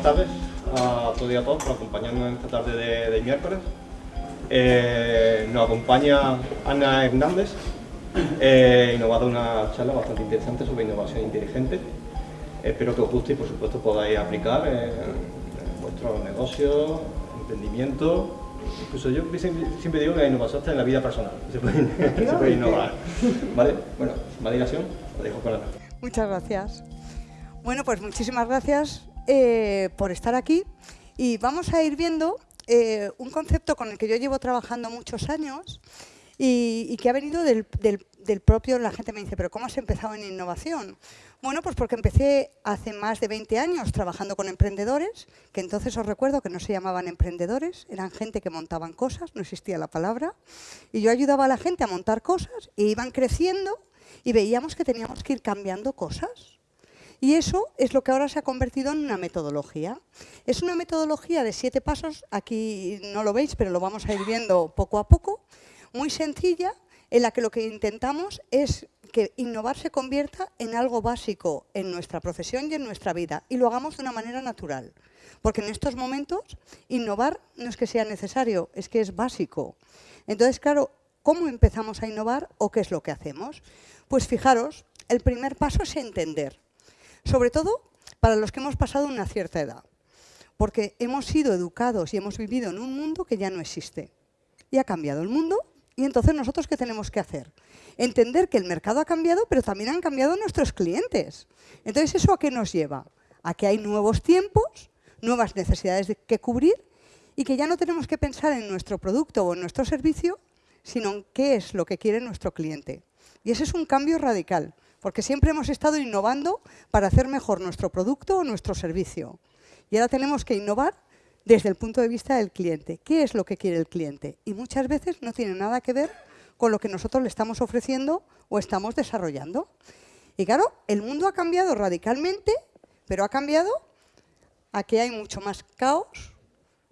buenas tardes a todos y a todos por acompañarnos en esta tarde de, miércoles. Eh, nos acompaña Ana Hernández eh, y nos va a dar una charla bastante interesante sobre innovación inteligente. Espero que os guste y por supuesto podáis aplicar en, vuestros negocios, emprendimiento. Incluso yo siempre digo que la innovación está en la vida personal, se puede, innovar. ¿Vale? Bueno, más dilación, lo dejo con Ana. Muchas gracias. Bueno, pues muchísimas gracias eh, por estar aquí y vamos a ir viendo eh, un concepto con el que yo llevo trabajando muchos años y, que ha venido del, propio, la gente me dice, pero ¿cómo has empezado en innovación? Bueno, pues porque empecé hace más de 20 años trabajando con emprendedores, que entonces os recuerdo que no se llamaban emprendedores, eran gente que montaban cosas, no existía la palabra, y yo ayudaba a la gente a montar cosas, y iban creciendo, y veíamos que teníamos que ir cambiando cosas. Y eso es lo que ahora se ha convertido en una metodología. Es una metodología de siete pasos, aquí no lo veis, pero lo vamos a ir viendo poco a poco, muy sencilla, en la que lo que intentamos es que innovar se convierta en algo básico en nuestra profesión y en nuestra vida, y lo hagamos de una manera natural. Porque en estos momentos, innovar no es que sea necesario, es que es básico. Entonces, claro, ¿cómo empezamos a innovar o qué es lo que hacemos? Pues fijaros, el primer paso es entender sobre todo para los que hemos pasado una cierta edad, porque hemos sido educados y hemos vivido en un mundo que ya no existe. Y ha cambiado el mundo, y entonces nosotros ¿qué tenemos que hacer? Entender que el mercado ha cambiado, pero también han cambiado nuestros clientes. Entonces, ¿eso a qué nos lleva? A que hay nuevos tiempos, nuevas necesidades que cubrir, y que ya no tenemos que pensar en nuestro producto o en nuestro servicio, sino en qué es lo que quiere nuestro cliente. Y ese es un cambio radical porque siempre hemos estado innovando para hacer mejor nuestro producto o nuestro servicio. Y ahora tenemos que innovar desde el punto de vista del cliente. ¿Qué es lo que quiere el cliente? Y muchas veces no tiene nada que ver con lo que nosotros le estamos ofreciendo o estamos desarrollando. Y claro, el mundo ha cambiado radicalmente, pero ha cambiado a que hay mucho más caos,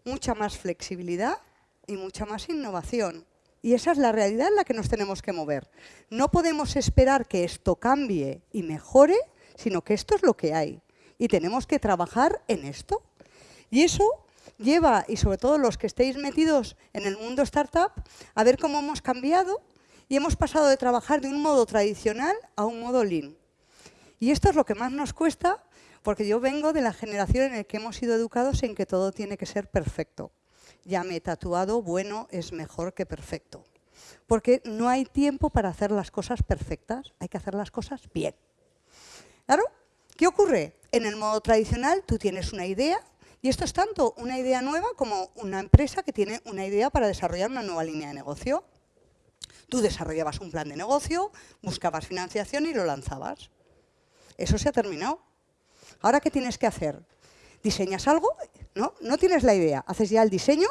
mucha más flexibilidad y mucha más innovación. Y esa es la realidad en la que nos tenemos que mover. No podemos esperar que esto cambie y mejore, sino que esto es lo que hay. Y tenemos que trabajar en esto. Y eso lleva, y sobre todo los que estéis metidos en el mundo startup, a ver cómo hemos cambiado y hemos pasado de trabajar de un modo tradicional a un modo lean. Y esto es lo que más nos cuesta, porque yo vengo de la generación en la que hemos sido educados en que todo tiene que ser perfecto ya me he tatuado, bueno es mejor que perfecto. Porque no hay tiempo para hacer las cosas perfectas, hay que hacer las cosas bien. ¿Claro? ¿Qué ocurre? En el modo tradicional tú tienes una idea, y esto es tanto una idea nueva como una empresa que tiene una idea para desarrollar una nueva línea de negocio. Tú desarrollabas un plan de negocio, buscabas financiación y lo lanzabas. Eso se ha terminado. Ahora, ¿qué tienes que hacer? Diseñas algo ¿no? No tienes la idea, haces ya el diseño,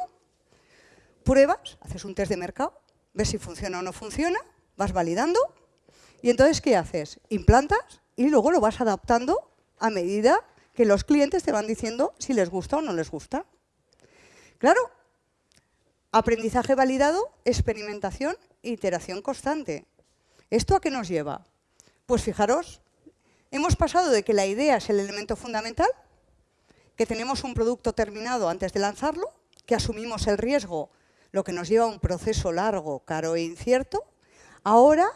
pruebas, haces un test de mercado, ves si funciona o no funciona, vas validando y entonces ¿qué haces? Implantas y luego lo vas adaptando a medida que los clientes te van diciendo si les gusta o no les gusta. Claro, aprendizaje validado, experimentación iteración constante. ¿Esto a qué nos lleva? Pues fijaros, hemos pasado de que la idea es el elemento fundamental que tenemos un producto terminado antes de lanzarlo, que asumimos el riesgo, lo que nos lleva a un proceso largo, caro e incierto, ahora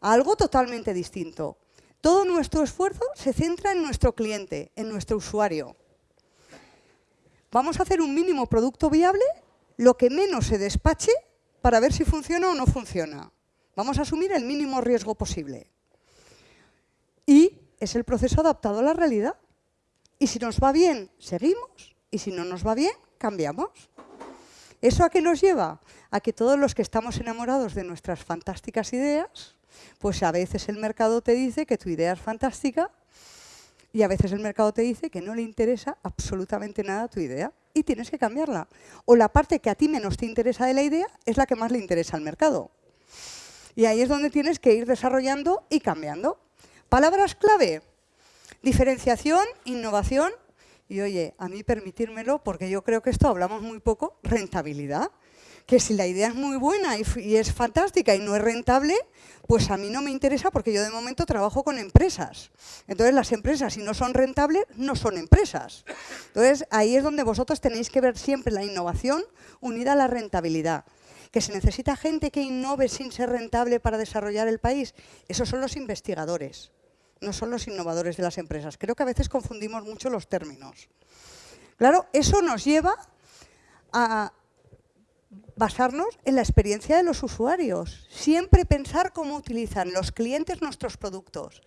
a algo totalmente distinto. Todo nuestro esfuerzo se centra en nuestro cliente, en nuestro usuario. Vamos a hacer un mínimo producto viable, lo que menos se despache, para ver si funciona o no funciona. Vamos a asumir el mínimo riesgo posible. Y es el proceso adaptado a la realidad. Y si nos va bien, seguimos. Y si no nos va bien, cambiamos. ¿Eso a qué nos lleva? A que todos los que estamos enamorados de nuestras fantásticas ideas, pues a veces el mercado te dice que tu idea es fantástica y a veces el mercado te dice que no le interesa absolutamente nada tu idea y tienes que cambiarla. O la parte que a ti menos te interesa de la idea es la que más le interesa al mercado. Y ahí es donde tienes que ir desarrollando y cambiando. Palabras clave, Diferenciación, innovación y, oye, a mí permitírmelo, porque yo creo que esto hablamos muy poco, rentabilidad. que si la idea es muy buena y, es fantástica y no es rentable, pues a mí no me interesa porque yo de momento trabajo con empresas. Entonces las empresas si no son rentables, no son empresas. Entonces ahí es donde vosotros tenéis que ver siempre la innovación unida a la rentabilidad. Que se necesita gente que innove sin ser rentable para desarrollar el país. Esos son los investigadores, no son los innovadores de las empresas. Creo que a veces confundimos mucho los términos. Claro, eso nos lleva a basarnos en la experiencia de los usuarios. Siempre pensar cómo utilizan los clientes nuestros productos,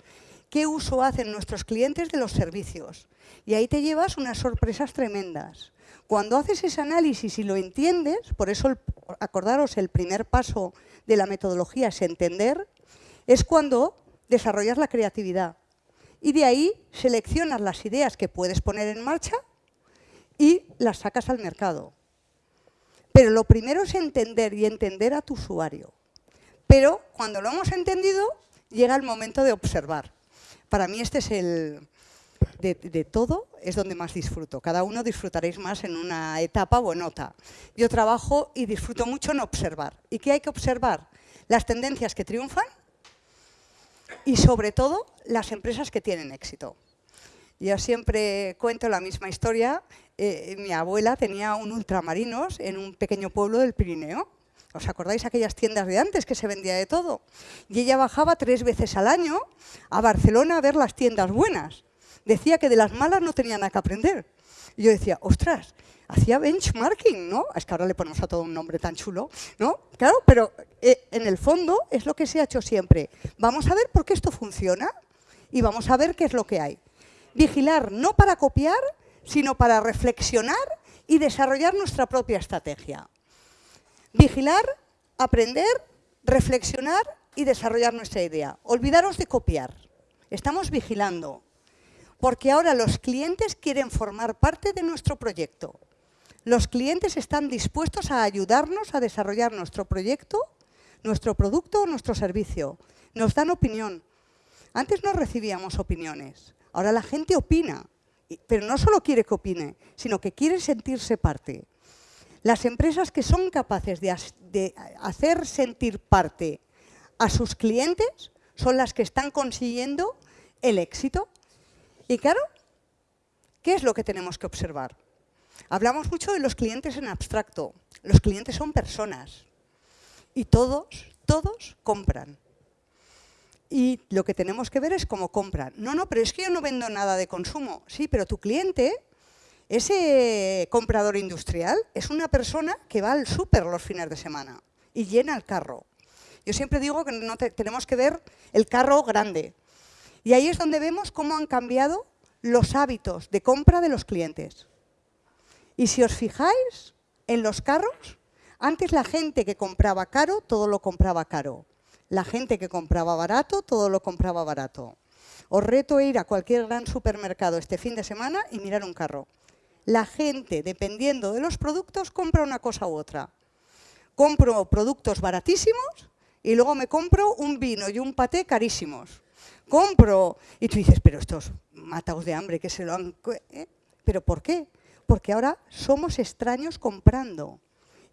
qué uso hacen nuestros clientes de los servicios. Y ahí te llevas unas sorpresas tremendas. Cuando haces ese análisis y lo entiendes, por eso acordaros el primer paso de la metodología es entender, es cuando desarrollas la creatividad. Y de ahí seleccionas las ideas que puedes poner en marcha y las sacas al mercado. Pero lo primero es entender y entender a tu usuario. Pero cuando lo hemos entendido, llega el momento de observar. Para mí este es el... De, todo es donde más disfruto. Cada uno disfrutaréis más en una etapa o en otra. Yo trabajo y disfruto mucho en observar. ¿Y qué hay que observar? Las tendencias que triunfan y sobre todo las empresas que tienen éxito. Yo siempre cuento la misma historia. Eh, mi abuela tenía un ultramarinos en un pequeño pueblo del Pirineo. ¿Os acordáis aquellas tiendas de antes que se vendía de todo? Y ella bajaba tres veces al año a Barcelona a ver las tiendas buenas. Decía que de las malas no tenía nada que aprender. Y yo decía, ostras, hacía benchmarking, ¿no? Es que ahora le ponemos a todo un nombre tan chulo, ¿no? Claro, pero eh, en el fondo es lo que se ha hecho siempre. Vamos a ver por qué esto funciona y vamos a ver qué es lo que hay. Vigilar no para copiar, sino para reflexionar y desarrollar nuestra propia estrategia. Vigilar, aprender, reflexionar y desarrollar nuestra idea. Olvidaros de copiar. Estamos vigilando, porque ahora los clientes quieren formar parte de nuestro proyecto. Los clientes están dispuestos a ayudarnos a desarrollar nuestro proyecto, nuestro producto o nuestro servicio. Nos dan opinión. Antes no recibíamos opiniones. Ahora la gente opina, pero no solo quiere que opine, sino que quiere sentirse parte. Las empresas que son capaces de, hacer sentir parte a sus clientes son las que están consiguiendo el éxito. Y claro, ¿qué es lo que tenemos que observar? Hablamos mucho de los clientes en abstracto. Los clientes son personas y todos, todos compran y lo que tenemos que ver es cómo compran. No, no, pero es que yo no vendo nada de consumo. Sí, pero tu cliente, ese comprador industrial, es una persona que va al súper los fines de semana y llena el carro. Yo siempre digo que no tenemos que ver el carro grande. Y ahí es donde vemos cómo han cambiado los hábitos de compra de los clientes. Y si os fijáis en los carros, antes la gente que compraba caro, todo lo compraba caro. La gente que compraba barato, todo lo compraba barato. Os reto ir a cualquier gran supermercado este fin de semana y mirar un carro. La gente, dependiendo de los productos, compra una cosa u otra. Compro productos baratísimos y luego me compro un vino y un paté carísimos. Compro, y tú dices, pero estos mataos de hambre que se lo han... ¿eh? ¿Pero por qué? Porque ahora somos extraños comprando.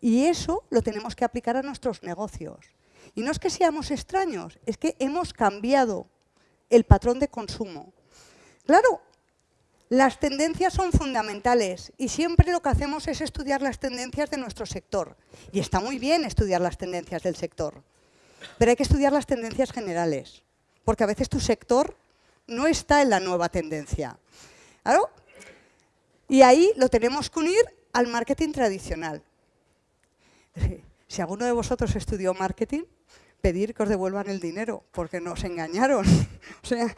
Y eso lo tenemos que aplicar a nuestros negocios. Y no es que seamos extraños, es que hemos cambiado el patrón de consumo. Claro, las tendencias son fundamentales y siempre lo que hacemos es estudiar las tendencias de nuestro sector. Y está muy bien estudiar las tendencias del sector, pero hay que estudiar las tendencias generales, porque a veces tu sector no está en la nueva tendencia. ¿Claro? Y ahí lo tenemos que unir al marketing tradicional. Si alguno de vosotros estudió marketing, pedir que os devuelvan el dinero, porque nos engañaron. o sea,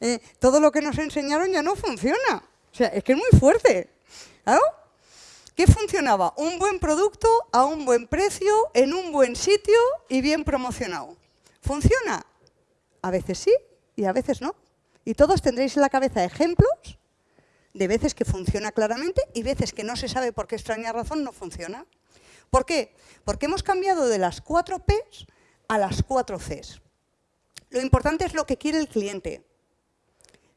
eh, todo lo que nos enseñaron ya no funciona. O sea, es que es muy fuerte. ¿Qué funcionaba? Un buen producto a un buen precio, en un buen sitio y bien promocionado. ¿Funciona? A veces sí y a veces no. Y todos tendréis en la cabeza ejemplos de veces que funciona claramente y veces que no se sabe por qué extraña razón no funciona. ¿Por qué? Porque hemos cambiado de las cuatro P's a las cuatro Cs. Lo importante es lo que quiere el cliente,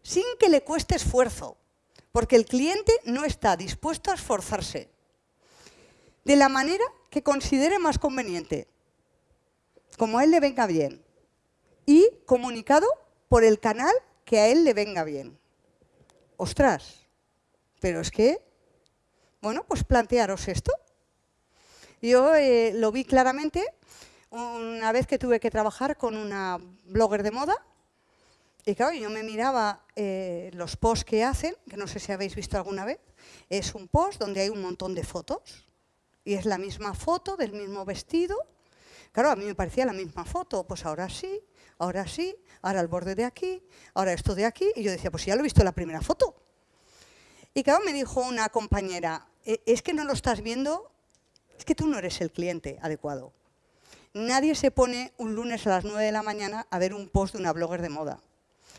sin que le cueste esfuerzo, porque el cliente no está dispuesto a esforzarse. De la manera que considere más conveniente, como a él le venga bien, y comunicado por el canal que a él le venga bien. Ostras, pero es que, bueno, pues plantearos esto. Yo eh, lo vi claramente una vez que tuve que trabajar con una blogger de moda y claro, yo me miraba eh, los posts que hacen, que no sé si habéis visto alguna vez, es un post donde hay un montón de fotos y es la misma foto del mismo vestido. Claro, a mí me parecía la misma foto, pues ahora sí, ahora sí, ahora el borde de aquí, ahora esto de aquí, y yo decía, pues ya lo he visto en la primera foto. Y claro, me dijo una compañera, e, es que no lo estás viendo, es que tú no eres el cliente adecuado. Nadie se pone un lunes a las 9 de la mañana a ver un post de una blogger de moda.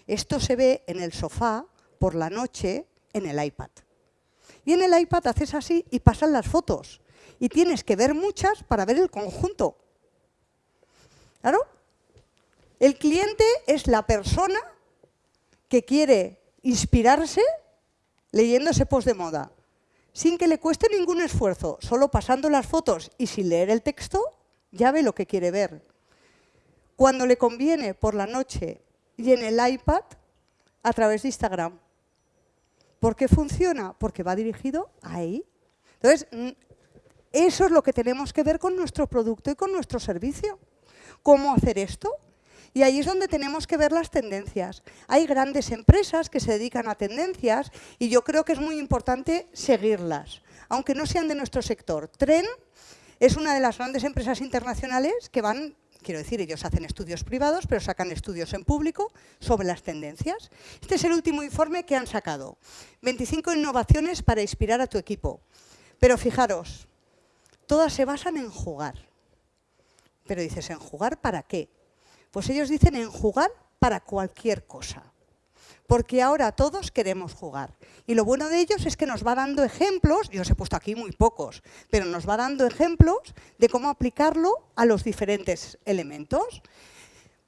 Esto se ve en el sofá, por la noche, en el iPad. Y en el iPad haces así y pasan las fotos. Y tienes que ver muchas para ver el conjunto. ¿Claro? El cliente es la persona que quiere inspirarse leyendo ese post de moda, sin que le cueste ningún esfuerzo, solo pasando las fotos y sin leer el texto, ya ve lo que quiere ver. Cuando le conviene por la noche y en el iPad a través de Instagram. ¿Por qué funciona? Porque va dirigido ahí. Entonces, eso es lo que tenemos que ver con nuestro producto y con nuestro servicio. ¿Cómo hacer esto? Y ahí es donde tenemos que ver las tendencias. Hay grandes empresas que se dedican a tendencias y yo creo que es muy importante seguirlas, aunque no sean de nuestro sector. Tren es una de las grandes empresas internacionales que van quiero decir, ellos hacen estudios privados, pero sacan estudios en público sobre las tendencias. Este es el último informe que han sacado. 25 innovaciones para inspirar a tu equipo. Pero fijaros, todas se basan en jugar. Pero dices, ¿en jugar para qué? Pues ellos dicen en jugar para cualquier cosa porque ahora todos queremos jugar. Y lo bueno de ellos es que nos va dando ejemplos, yo os he puesto aquí muy pocos, pero nos va dando ejemplos de cómo aplicarlo a los diferentes elementos.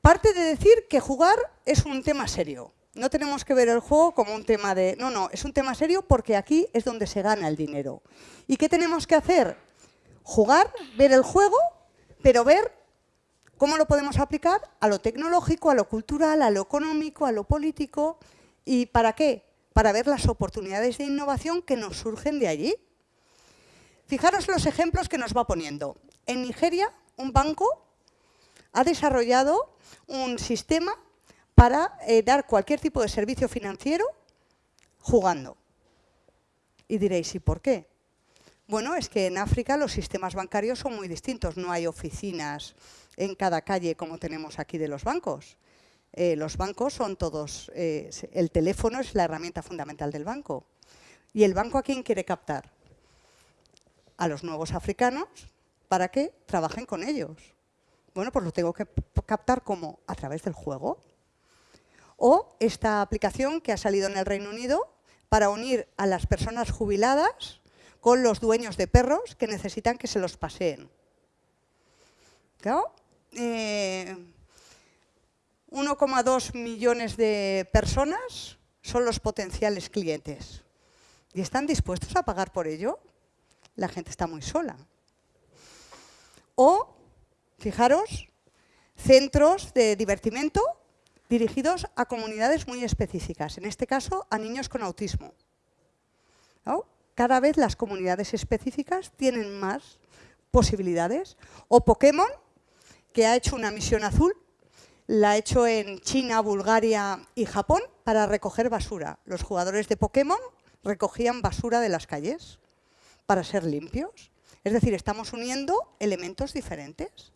Parte de decir que jugar es un tema serio. No tenemos que ver el juego como un tema de... No, no, es un tema serio porque aquí es donde se gana el dinero. ¿Y qué tenemos que hacer? Jugar, ver el juego, pero ver ¿Cómo lo podemos aplicar? A lo tecnológico, a lo cultural, a lo económico, a lo político. ¿Y para qué? Para ver las oportunidades de innovación que nos surgen de allí. Fijaros los ejemplos que nos va poniendo. En Nigeria, un banco ha desarrollado un sistema para eh, dar cualquier tipo de servicio financiero jugando. Y diréis, ¿y por qué? Bueno, es que en África los sistemas bancarios son muy distintos. No hay oficinas en cada calle como tenemos aquí de los bancos. Eh, los bancos son todos, eh, el teléfono es la herramienta fundamental del banco. ¿Y el banco a quién quiere captar? A los nuevos africanos para que trabajen con ellos. Bueno, pues lo tengo que captar como a través del juego. O esta aplicación que ha salido en el Reino Unido para unir a las personas jubiladas con los dueños de perros que necesitan que se los paseen. Claro, 1,2 eh, millones de personas son los potenciales clientes. ¿Y están dispuestos a pagar por ello? La gente está muy sola. O, fijaros, centros de divertimento dirigidos a comunidades muy específicas, en este caso a niños con autismo. Cada vez las comunidades específicas tienen más posibilidades. O Pokémon, que ha hecho una misión azul, la ha hecho en China, Bulgaria y Japón para recoger basura. Los jugadores de Pokémon recogían basura de las calles para ser limpios. Es decir, estamos uniendo elementos diferentes.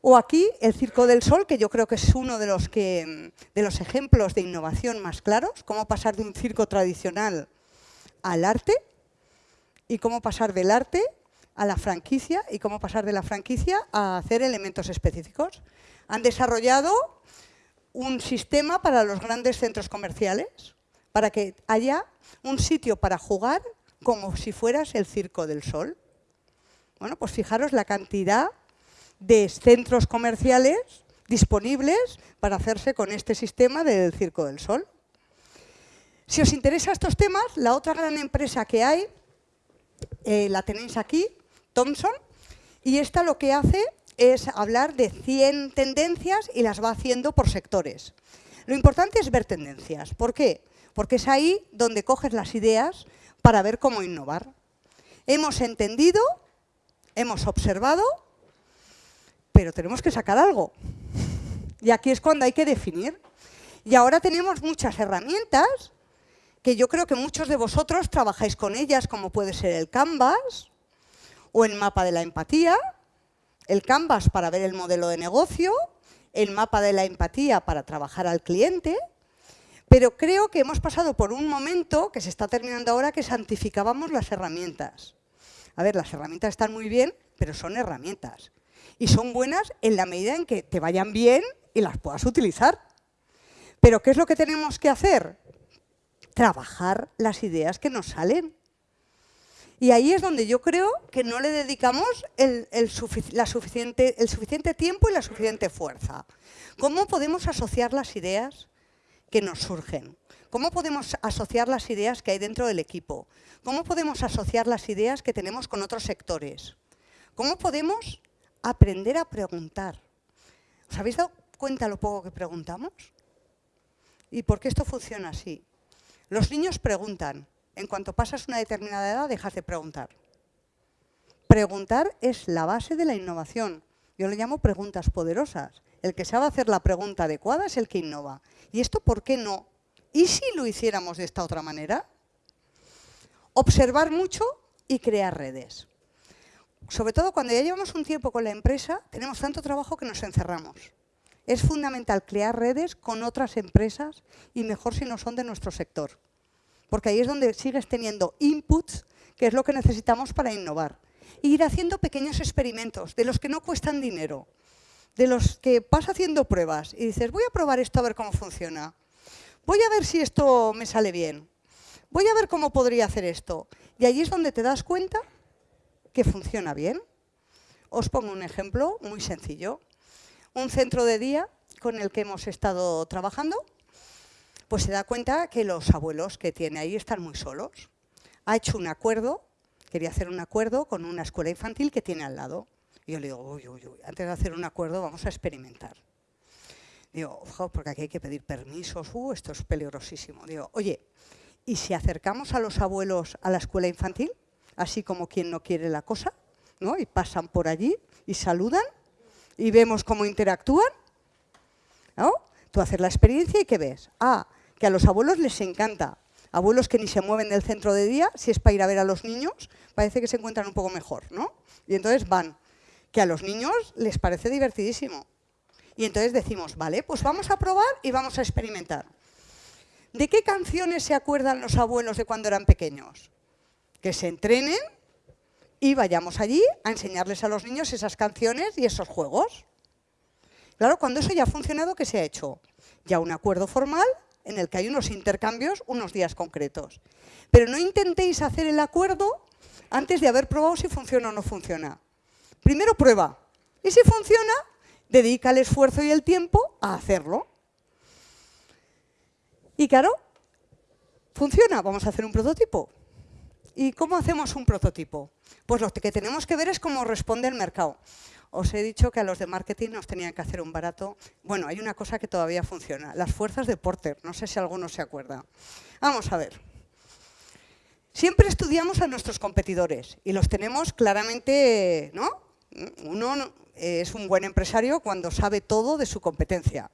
O aquí el Circo del Sol, que yo creo que es uno de los, que, de los ejemplos de innovación más claros, cómo pasar de un circo tradicional al arte y cómo pasar del arte a la franquicia y cómo pasar de la franquicia a hacer elementos específicos. Han desarrollado un sistema para los grandes centros comerciales, para que haya un sitio para jugar como si fueras el Circo del Sol. Bueno, pues fijaros la cantidad de centros comerciales disponibles para hacerse con este sistema del Circo del Sol. Si os interesan estos temas, la otra gran empresa que hay, eh, la tenéis aquí, Thompson, y esta lo que hace es hablar de 100 tendencias y las va haciendo por sectores. Lo importante es ver tendencias. ¿Por qué? Porque es ahí donde coges las ideas para ver cómo innovar. Hemos entendido, hemos observado, pero tenemos que sacar algo. Y aquí es cuando hay que definir. Y ahora tenemos muchas herramientas que yo creo que muchos de vosotros trabajáis con ellas, como puede ser el Canvas o el mapa de la empatía, el Canvas para ver el modelo de negocio, el mapa de la empatía para trabajar al cliente, pero creo que hemos pasado por un momento que se está terminando ahora que santificábamos las herramientas. A ver, las herramientas están muy bien, pero son herramientas. Y son buenas en la medida en que te vayan bien y las puedas utilizar. Pero ¿qué es lo que tenemos que hacer? Trabajar las ideas que nos salen. Y ahí es donde yo creo que no le dedicamos el, la suficiente, el suficiente tiempo y la suficiente fuerza. ¿Cómo podemos asociar las ideas que nos surgen? ¿Cómo podemos asociar las ideas que hay dentro del equipo? ¿Cómo podemos asociar las ideas que tenemos con otros sectores? ¿Cómo podemos aprender a preguntar? ¿Os habéis dado cuenta lo poco que preguntamos? ¿Y por qué esto funciona así? Los niños preguntan. En cuanto pasas una determinada edad, dejas de preguntar. Preguntar es la base de la innovación. Yo le llamo preguntas poderosas. El que sabe hacer la pregunta adecuada es el que innova. ¿Y esto por qué no? ¿Y si lo hiciéramos de esta otra manera? Observar mucho y crear redes. Sobre todo cuando ya llevamos un tiempo con la empresa, tenemos tanto trabajo que nos encerramos. Es fundamental crear redes con otras empresas y mejor si no son de nuestro sector. Porque ahí es donde sigues teniendo inputs, que es lo que necesitamos para innovar. E ir haciendo pequeños experimentos, de los que no cuestan dinero, de los que vas haciendo pruebas y dices, voy a probar esto a ver cómo funciona. Voy a ver si esto me sale bien. Voy a ver cómo podría hacer esto. Y ahí es donde te das cuenta que funciona bien. Os pongo un ejemplo muy sencillo un centro de día con el que hemos estado trabajando, pues se da cuenta que los abuelos que tiene ahí están muy solos. Ha hecho un acuerdo, quería hacer un acuerdo con una escuela infantil que tiene al lado. Y yo le digo, uy, uy, uy, antes de hacer un acuerdo vamos a experimentar. Digo, ojo, porque aquí hay que pedir permisos, uh, esto es peligrosísimo. Digo, oye, ¿y si acercamos a los abuelos a la escuela infantil, así como quien no quiere la cosa, ¿no? y pasan por allí y saludan? y vemos cómo interactúan, ¿no? Tú haces la experiencia y ¿qué ves? Ah, que a los abuelos les encanta. Abuelos que ni se mueven del centro de día, si es para ir a ver a los niños, parece que se encuentran un poco mejor, ¿no? Y entonces van. Que a los niños les parece divertidísimo. Y entonces decimos, vale, pues vamos a probar y vamos a experimentar. ¿De qué canciones se acuerdan los abuelos de cuando eran pequeños? Que se entrenen y vayamos allí a enseñarles a los niños esas canciones y esos juegos. Claro, cuando eso ya ha funcionado, ¿qué se ha hecho? Ya un acuerdo formal en el que hay unos intercambios unos días concretos. Pero no intentéis hacer el acuerdo antes de haber probado si funciona o no funciona. Primero prueba. Y si funciona, dedica el esfuerzo y el tiempo a hacerlo. Y claro, funciona. Vamos a hacer un prototipo. ¿Y cómo hacemos un prototipo? Pues lo que tenemos que ver es cómo responde el mercado. Os he dicho que a los de marketing nos tenían que hacer un barato. Bueno, hay una cosa que todavía funciona, las fuerzas de Porter. No sé si alguno se acuerda. Vamos a ver. Siempre estudiamos a nuestros competidores y los tenemos claramente, ¿no? Uno es un buen empresario cuando sabe todo de su competencia.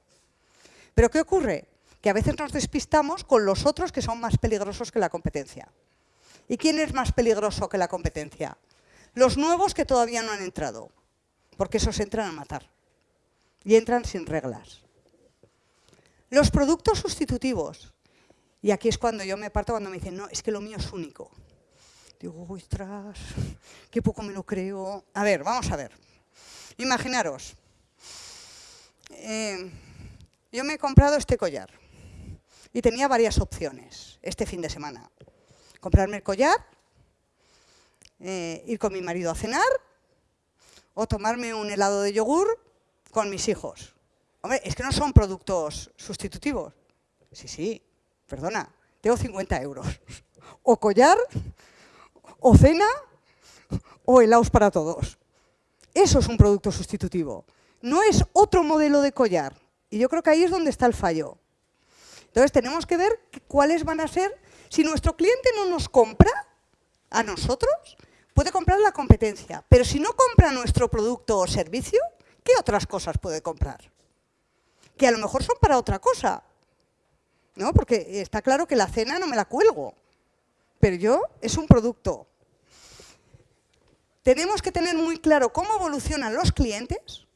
Pero ¿qué ocurre? Que a veces nos despistamos con los otros que son más peligrosos que la competencia. ¿Y quién es más peligroso que la competencia? Los nuevos que todavía no han entrado, porque esos entran a matar y entran sin reglas. Los productos sustitutivos. Y aquí es cuando yo me parto cuando me dicen, no, es que lo mío es único. Digo, ostras, qué poco me lo creo. A ver, vamos a ver. Imaginaros, eh, yo me he comprado este collar y tenía varias opciones este fin de semana comprarme el collar, eh, ir con mi marido a cenar o tomarme un helado de yogur con mis hijos. Hombre, es que no son productos sustitutivos. Sí, sí, perdona, tengo 50 euros. O collar, o cena, o helados para todos. Eso es un producto sustitutivo. No es otro modelo de collar. Y yo creo que ahí es donde está el fallo. Entonces tenemos que ver cuáles van a ser, si nuestro cliente no nos compra a nosotros, puede comprar la competencia, pero si no compra nuestro producto o servicio, ¿qué otras cosas puede comprar? Que a lo mejor son para otra cosa, ¿no? Porque está claro que la cena no me la cuelgo, pero yo es un producto. Tenemos que tener muy claro cómo evolucionan los clientes,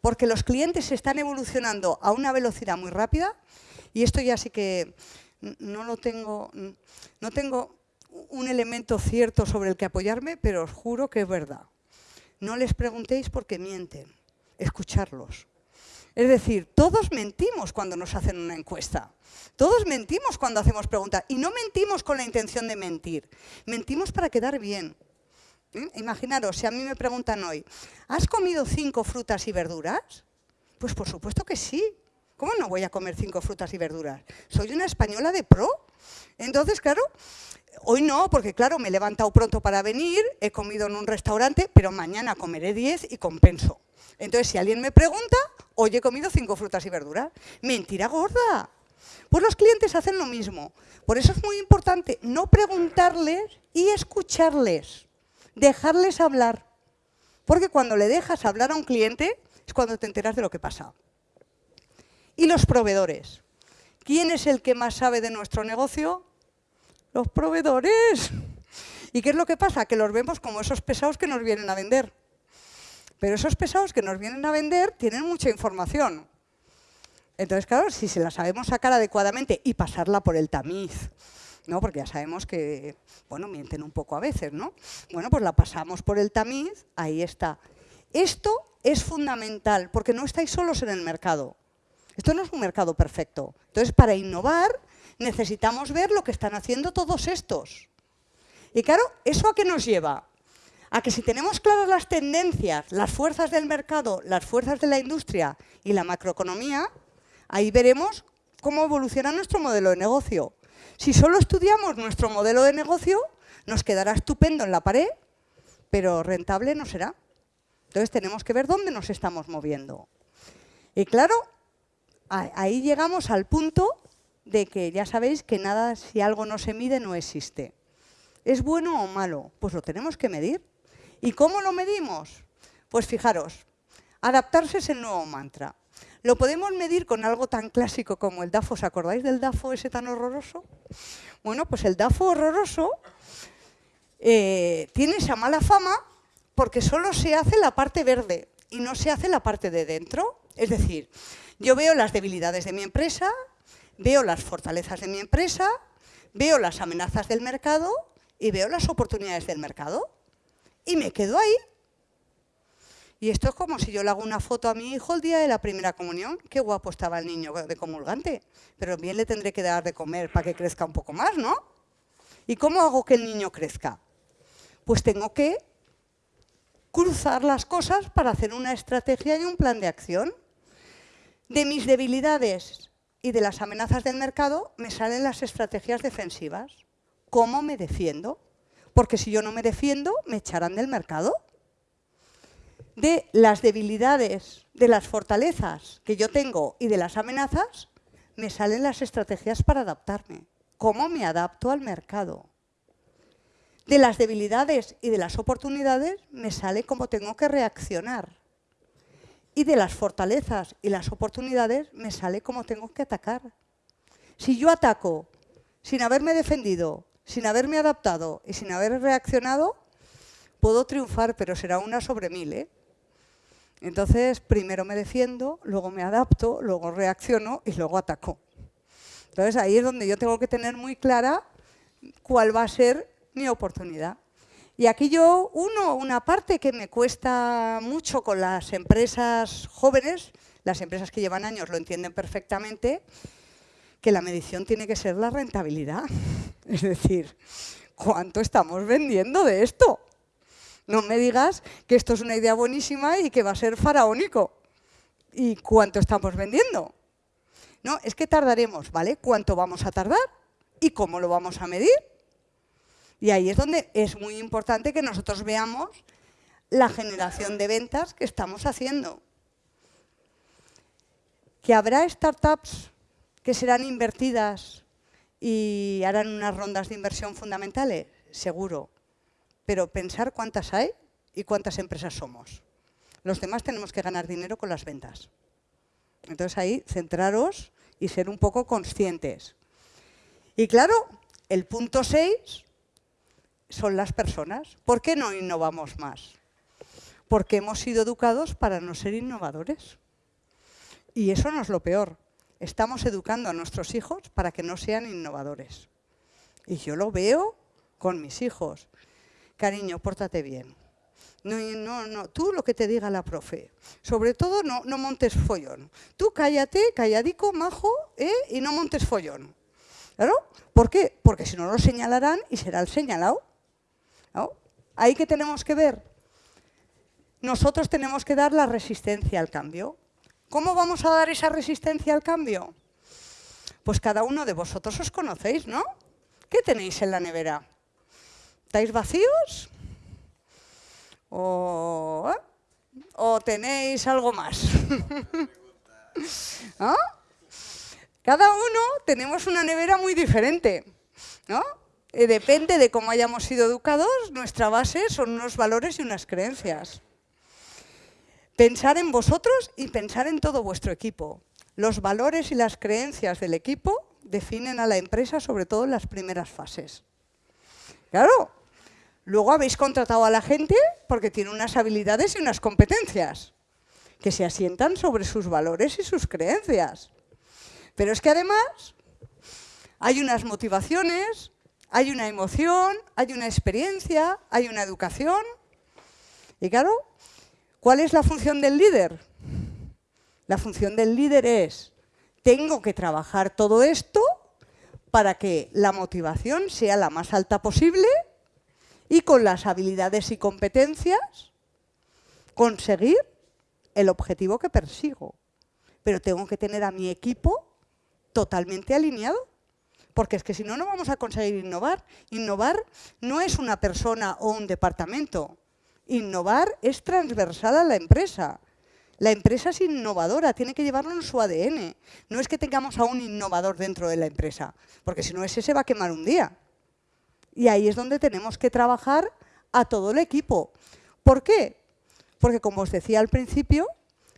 porque los clientes están evolucionando a una velocidad muy rápida y esto ya sí que no lo tengo, no tengo un elemento cierto sobre el que apoyarme, pero os juro que es verdad. No les preguntéis porque mienten, escucharlos. Es decir, todos mentimos cuando nos hacen una encuesta. Todos mentimos cuando hacemos preguntas. Y no mentimos con la intención de mentir. Mentimos para quedar bien. ¿Eh? Imaginaros, si a mí me preguntan hoy, ¿has comido cinco frutas y verduras? Pues por supuesto que sí. ¿Cómo no voy a comer cinco frutas y verduras? Soy una española de pro. Entonces, claro, hoy no, porque claro, me he levantado pronto para venir, he comido en un restaurante, pero mañana comeré diez y compenso. Entonces, si alguien me pregunta, hoy he comido cinco frutas y verduras. Mentira gorda. Pues los clientes hacen lo mismo. Por eso es muy importante no preguntarles y escucharles dejarles hablar. Porque cuando le dejas hablar a un cliente es cuando te enteras de lo que pasa. Y los proveedores. ¿Quién es el que más sabe de nuestro negocio? Los proveedores. ¿Y qué es lo que pasa? Que los vemos como esos pesados que nos vienen a vender. Pero esos pesados que nos vienen a vender tienen mucha información. Entonces, claro, si se la sabemos sacar adecuadamente y pasarla por el tamiz, ¿no? porque ya sabemos que bueno, mienten un poco a veces, ¿no? Bueno, pues la pasamos por el tamiz, ahí está. Esto es fundamental, porque no estáis solos en el mercado. Esto no es un mercado perfecto. Entonces, para innovar, necesitamos ver lo que están haciendo todos estos. Y claro, ¿eso a qué nos lleva? A que si tenemos claras las tendencias, las fuerzas del mercado, las fuerzas de la industria y la macroeconomía, ahí veremos cómo evoluciona nuestro modelo de negocio. Si solo estudiamos nuestro modelo de negocio, nos quedará estupendo en la pared, pero rentable no será. Entonces tenemos que ver dónde nos estamos moviendo. Y claro, ahí llegamos al punto de que ya sabéis que nada, si algo no se mide, no existe. ¿Es bueno o malo? Pues lo tenemos que medir. ¿Y cómo lo medimos? Pues fijaros, adaptarse es el nuevo mantra. Lo podemos medir con algo tan clásico como el DAFO. ¿Os acordáis del DAFO ese tan horroroso? Bueno, pues el DAFO horroroso eh, tiene esa mala fama porque solo se hace la parte verde y no se hace la parte de dentro. Es decir, yo veo las debilidades de mi empresa, veo las fortalezas de mi empresa, veo las amenazas del mercado y veo las oportunidades del mercado. Y me quedo ahí y esto es como si yo le hago una foto a mi hijo el día de la primera comunión. Qué guapo estaba el niño de comulgante. Pero bien le tendré que dar de comer para que crezca un poco más, ¿no? ¿Y cómo hago que el niño crezca? Pues tengo que cruzar las cosas para hacer una estrategia y un plan de acción. De mis debilidades y de las amenazas del mercado me salen las estrategias defensivas. ¿Cómo me defiendo? Porque si yo no me defiendo, me echarán del mercado de las debilidades, de las fortalezas que yo tengo y de las amenazas, me salen las estrategias para adaptarme. ¿Cómo me adapto al mercado? De las debilidades y de las oportunidades me sale cómo tengo que reaccionar. Y de las fortalezas y las oportunidades me sale cómo tengo que atacar. Si yo ataco sin haberme defendido, sin haberme adaptado y sin haber reaccionado, puedo triunfar, pero será una sobre mil. ¿eh? Entonces, primero me defiendo, luego me adapto, luego reacciono y luego ataco. Entonces, ahí es donde yo tengo que tener muy clara cuál va a ser mi oportunidad. Y aquí yo, uno, una parte que me cuesta mucho con las empresas jóvenes, las empresas que llevan años lo entienden perfectamente, que la medición tiene que ser la rentabilidad. Es decir, ¿cuánto estamos vendiendo de esto? No me digas que esto es una idea buenísima y que va a ser faraónico. ¿Y cuánto estamos vendiendo? No, es que tardaremos, ¿vale? ¿Cuánto vamos a tardar? ¿Y cómo lo vamos a medir? Y ahí es donde es muy importante que nosotros veamos la generación de ventas que estamos haciendo. Que habrá startups que serán invertidas y harán unas rondas de inversión fundamentales, seguro. Pero pensar cuántas hay y cuántas empresas somos. Los demás tenemos que ganar dinero con las ventas. Entonces ahí centraros y ser un poco conscientes. Y claro, el punto 6 son las personas. ¿Por qué no innovamos más? Porque hemos sido educados para no ser innovadores. Y eso no es lo peor. Estamos educando a nuestros hijos para que no sean innovadores. Y yo lo veo con mis hijos. Cariño, pórtate bien. No, no, no, tú lo que te diga la profe. Sobre todo no, no montes follón. Tú cállate, calladico, majo, ¿eh? y no montes follón. ¿Claro? ¿Por qué? Porque si no lo señalarán y será el señalado. Ahí que tenemos que ver. Nosotros tenemos que dar la resistencia al cambio. ¿Cómo vamos a dar esa resistencia al cambio? Pues cada uno de vosotros os conocéis, ¿no? ¿Qué tenéis en la nevera? ¿Estáis vacíos? ¿O, ¿o tenéis algo más? ¿No? Cada uno tenemos una nevera muy diferente, ¿no? Eh, depende de cómo hayamos sido educados, nuestra base son unos valores y unas creencias. Pensar en vosotros y pensar en todo vuestro equipo. Los valores y las creencias del equipo definen a la empresa, sobre todo en las primeras fases. Claro, luego habéis contratado a la gente porque tiene unas habilidades y unas competencias que se asientan sobre sus valores y sus creencias. Pero es que además hay unas motivaciones, hay una emoción, hay una experiencia, hay una educación. Y claro, ¿cuál es la función del líder? La función del líder es, tengo que trabajar todo esto para que la motivación sea la más alta posible y con las habilidades y competencias conseguir el objetivo que persigo. Pero tengo que tener a mi equipo totalmente alineado. Porque es que si no, no vamos a conseguir innovar. Innovar no es una persona o un departamento. Innovar es transversal a la empresa. La empresa es innovadora, tiene que llevarlo en su ADN. No es que tengamos a un innovador dentro de la empresa, porque si no ese se va a quemar un día. Y ahí es donde tenemos que trabajar a todo el equipo. ¿Por qué? Porque como os decía al principio,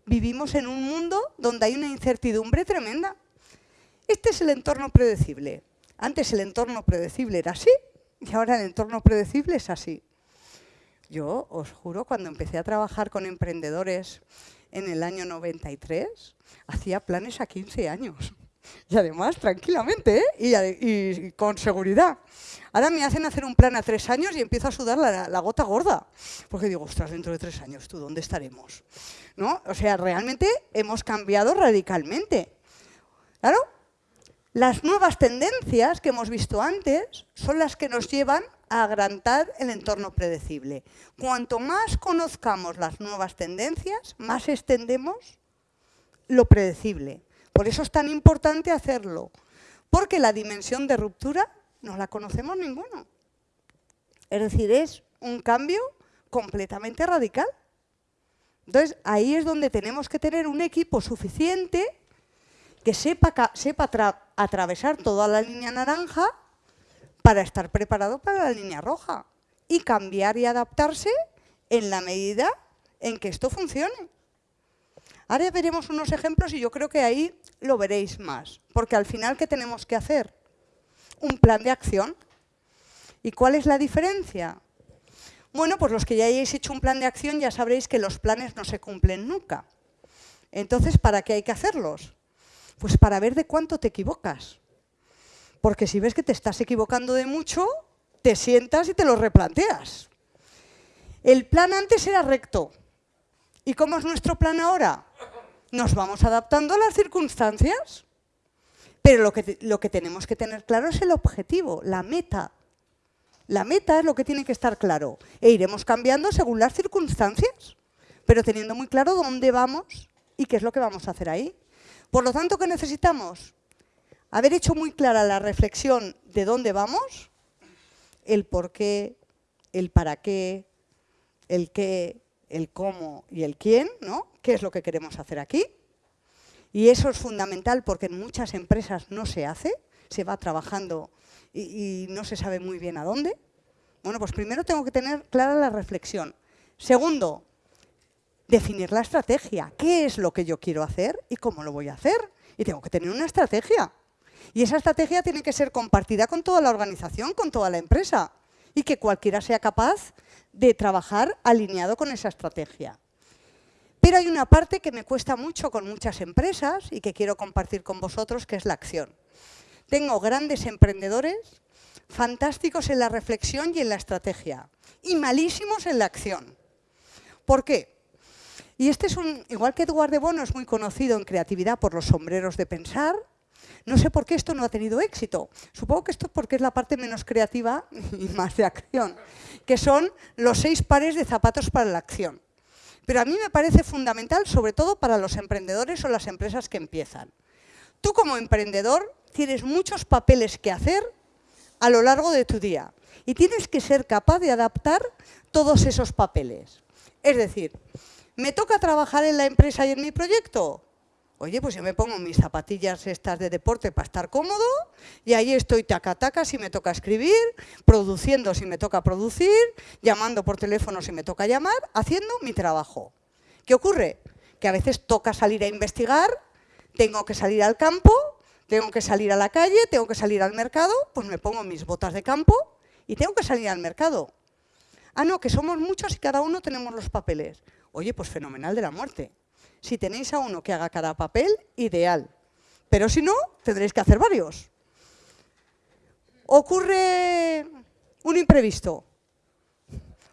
vivimos en un mundo donde hay una incertidumbre tremenda. Este es el entorno predecible. Antes el entorno predecible era así y ahora el entorno predecible es así. Yo os juro, cuando empecé a trabajar con emprendedores en el año 93, hacía planes a 15 años. Y además, tranquilamente ¿eh? y, con seguridad. Ahora me hacen hacer un plan a tres años y empiezo a sudar la, la, gota gorda. Porque digo, ostras, dentro de tres años, ¿tú dónde estaremos? ¿No? O sea, realmente hemos cambiado radicalmente. Claro, las nuevas tendencias que hemos visto antes son las que nos llevan a agrandar el entorno predecible. Cuanto más conozcamos las nuevas tendencias, más extendemos lo predecible. Por eso es tan importante hacerlo, porque la dimensión de ruptura no la conocemos ninguno. Es decir, es un cambio completamente radical. Entonces, ahí es donde tenemos que tener un equipo suficiente que sepa, sepa atravesar toda la línea naranja para estar preparado para la línea roja y cambiar y adaptarse en la medida en que esto funcione. Ahora veremos unos ejemplos y yo creo que ahí lo veréis más, porque al final, ¿qué tenemos que hacer? Un plan de acción. ¿Y cuál es la diferencia? Bueno, pues los que ya hayáis hecho un plan de acción ya sabréis que los planes no se cumplen nunca. Entonces, ¿para qué hay que hacerlos? Pues para ver de cuánto te equivocas. Porque si ves que te estás equivocando de mucho, te sientas y te lo replanteas. El plan antes era recto. ¿Y cómo es nuestro plan ahora? Nos vamos adaptando a las circunstancias. Pero lo que, lo que tenemos que tener claro es el objetivo, la meta. La meta es lo que tiene que estar claro. E iremos cambiando según las circunstancias, pero teniendo muy claro dónde vamos y qué es lo que vamos a hacer ahí. Por lo tanto, ¿qué necesitamos? Haber hecho muy clara la reflexión de dónde vamos, el por qué, el para qué, el qué, el cómo y el quién, ¿no? ¿Qué es lo que queremos hacer aquí? Y eso es fundamental porque en muchas empresas no se hace, se va trabajando y, y no se sabe muy bien a dónde. Bueno, pues primero tengo que tener clara la reflexión. Segundo, definir la estrategia. ¿Qué es lo que yo quiero hacer y cómo lo voy a hacer? Y tengo que tener una estrategia. Y esa estrategia tiene que ser compartida con toda la organización, con toda la empresa. Y que cualquiera sea capaz de trabajar alineado con esa estrategia. Pero hay una parte que me cuesta mucho con muchas empresas y que quiero compartir con vosotros, que es la acción. Tengo grandes emprendedores fantásticos en la reflexión y en la estrategia y malísimos en la acción. ¿Por qué? Y este es un, igual que Eduardo de Bono es muy conocido en creatividad por los sombreros de pensar, no sé por qué esto no ha tenido éxito. Supongo que esto es porque es la parte menos creativa y más de acción, que son los seis pares de zapatos para la acción. Pero a mí me parece fundamental, sobre todo para los emprendedores o las empresas que empiezan. Tú como emprendedor tienes muchos papeles que hacer a lo largo de tu día y tienes que ser capaz de adaptar todos esos papeles. Es decir, ¿me toca trabajar en la empresa y en mi proyecto? Oye, pues yo me pongo mis zapatillas estas de deporte para estar cómodo y ahí estoy taca taca si me toca escribir, produciendo si me toca producir, llamando por teléfono si me toca llamar, haciendo mi trabajo. ¿Qué ocurre? Que a veces toca salir a investigar, tengo que salir al campo, tengo que salir a la calle, tengo que salir al mercado, pues me pongo mis botas de campo y tengo que salir al mercado. Ah, no, que somos muchos y cada uno tenemos los papeles. Oye, pues fenomenal de la muerte. Si tenéis a uno que haga cada papel, ideal. Pero si no, tendréis que hacer varios. Ocurre un imprevisto.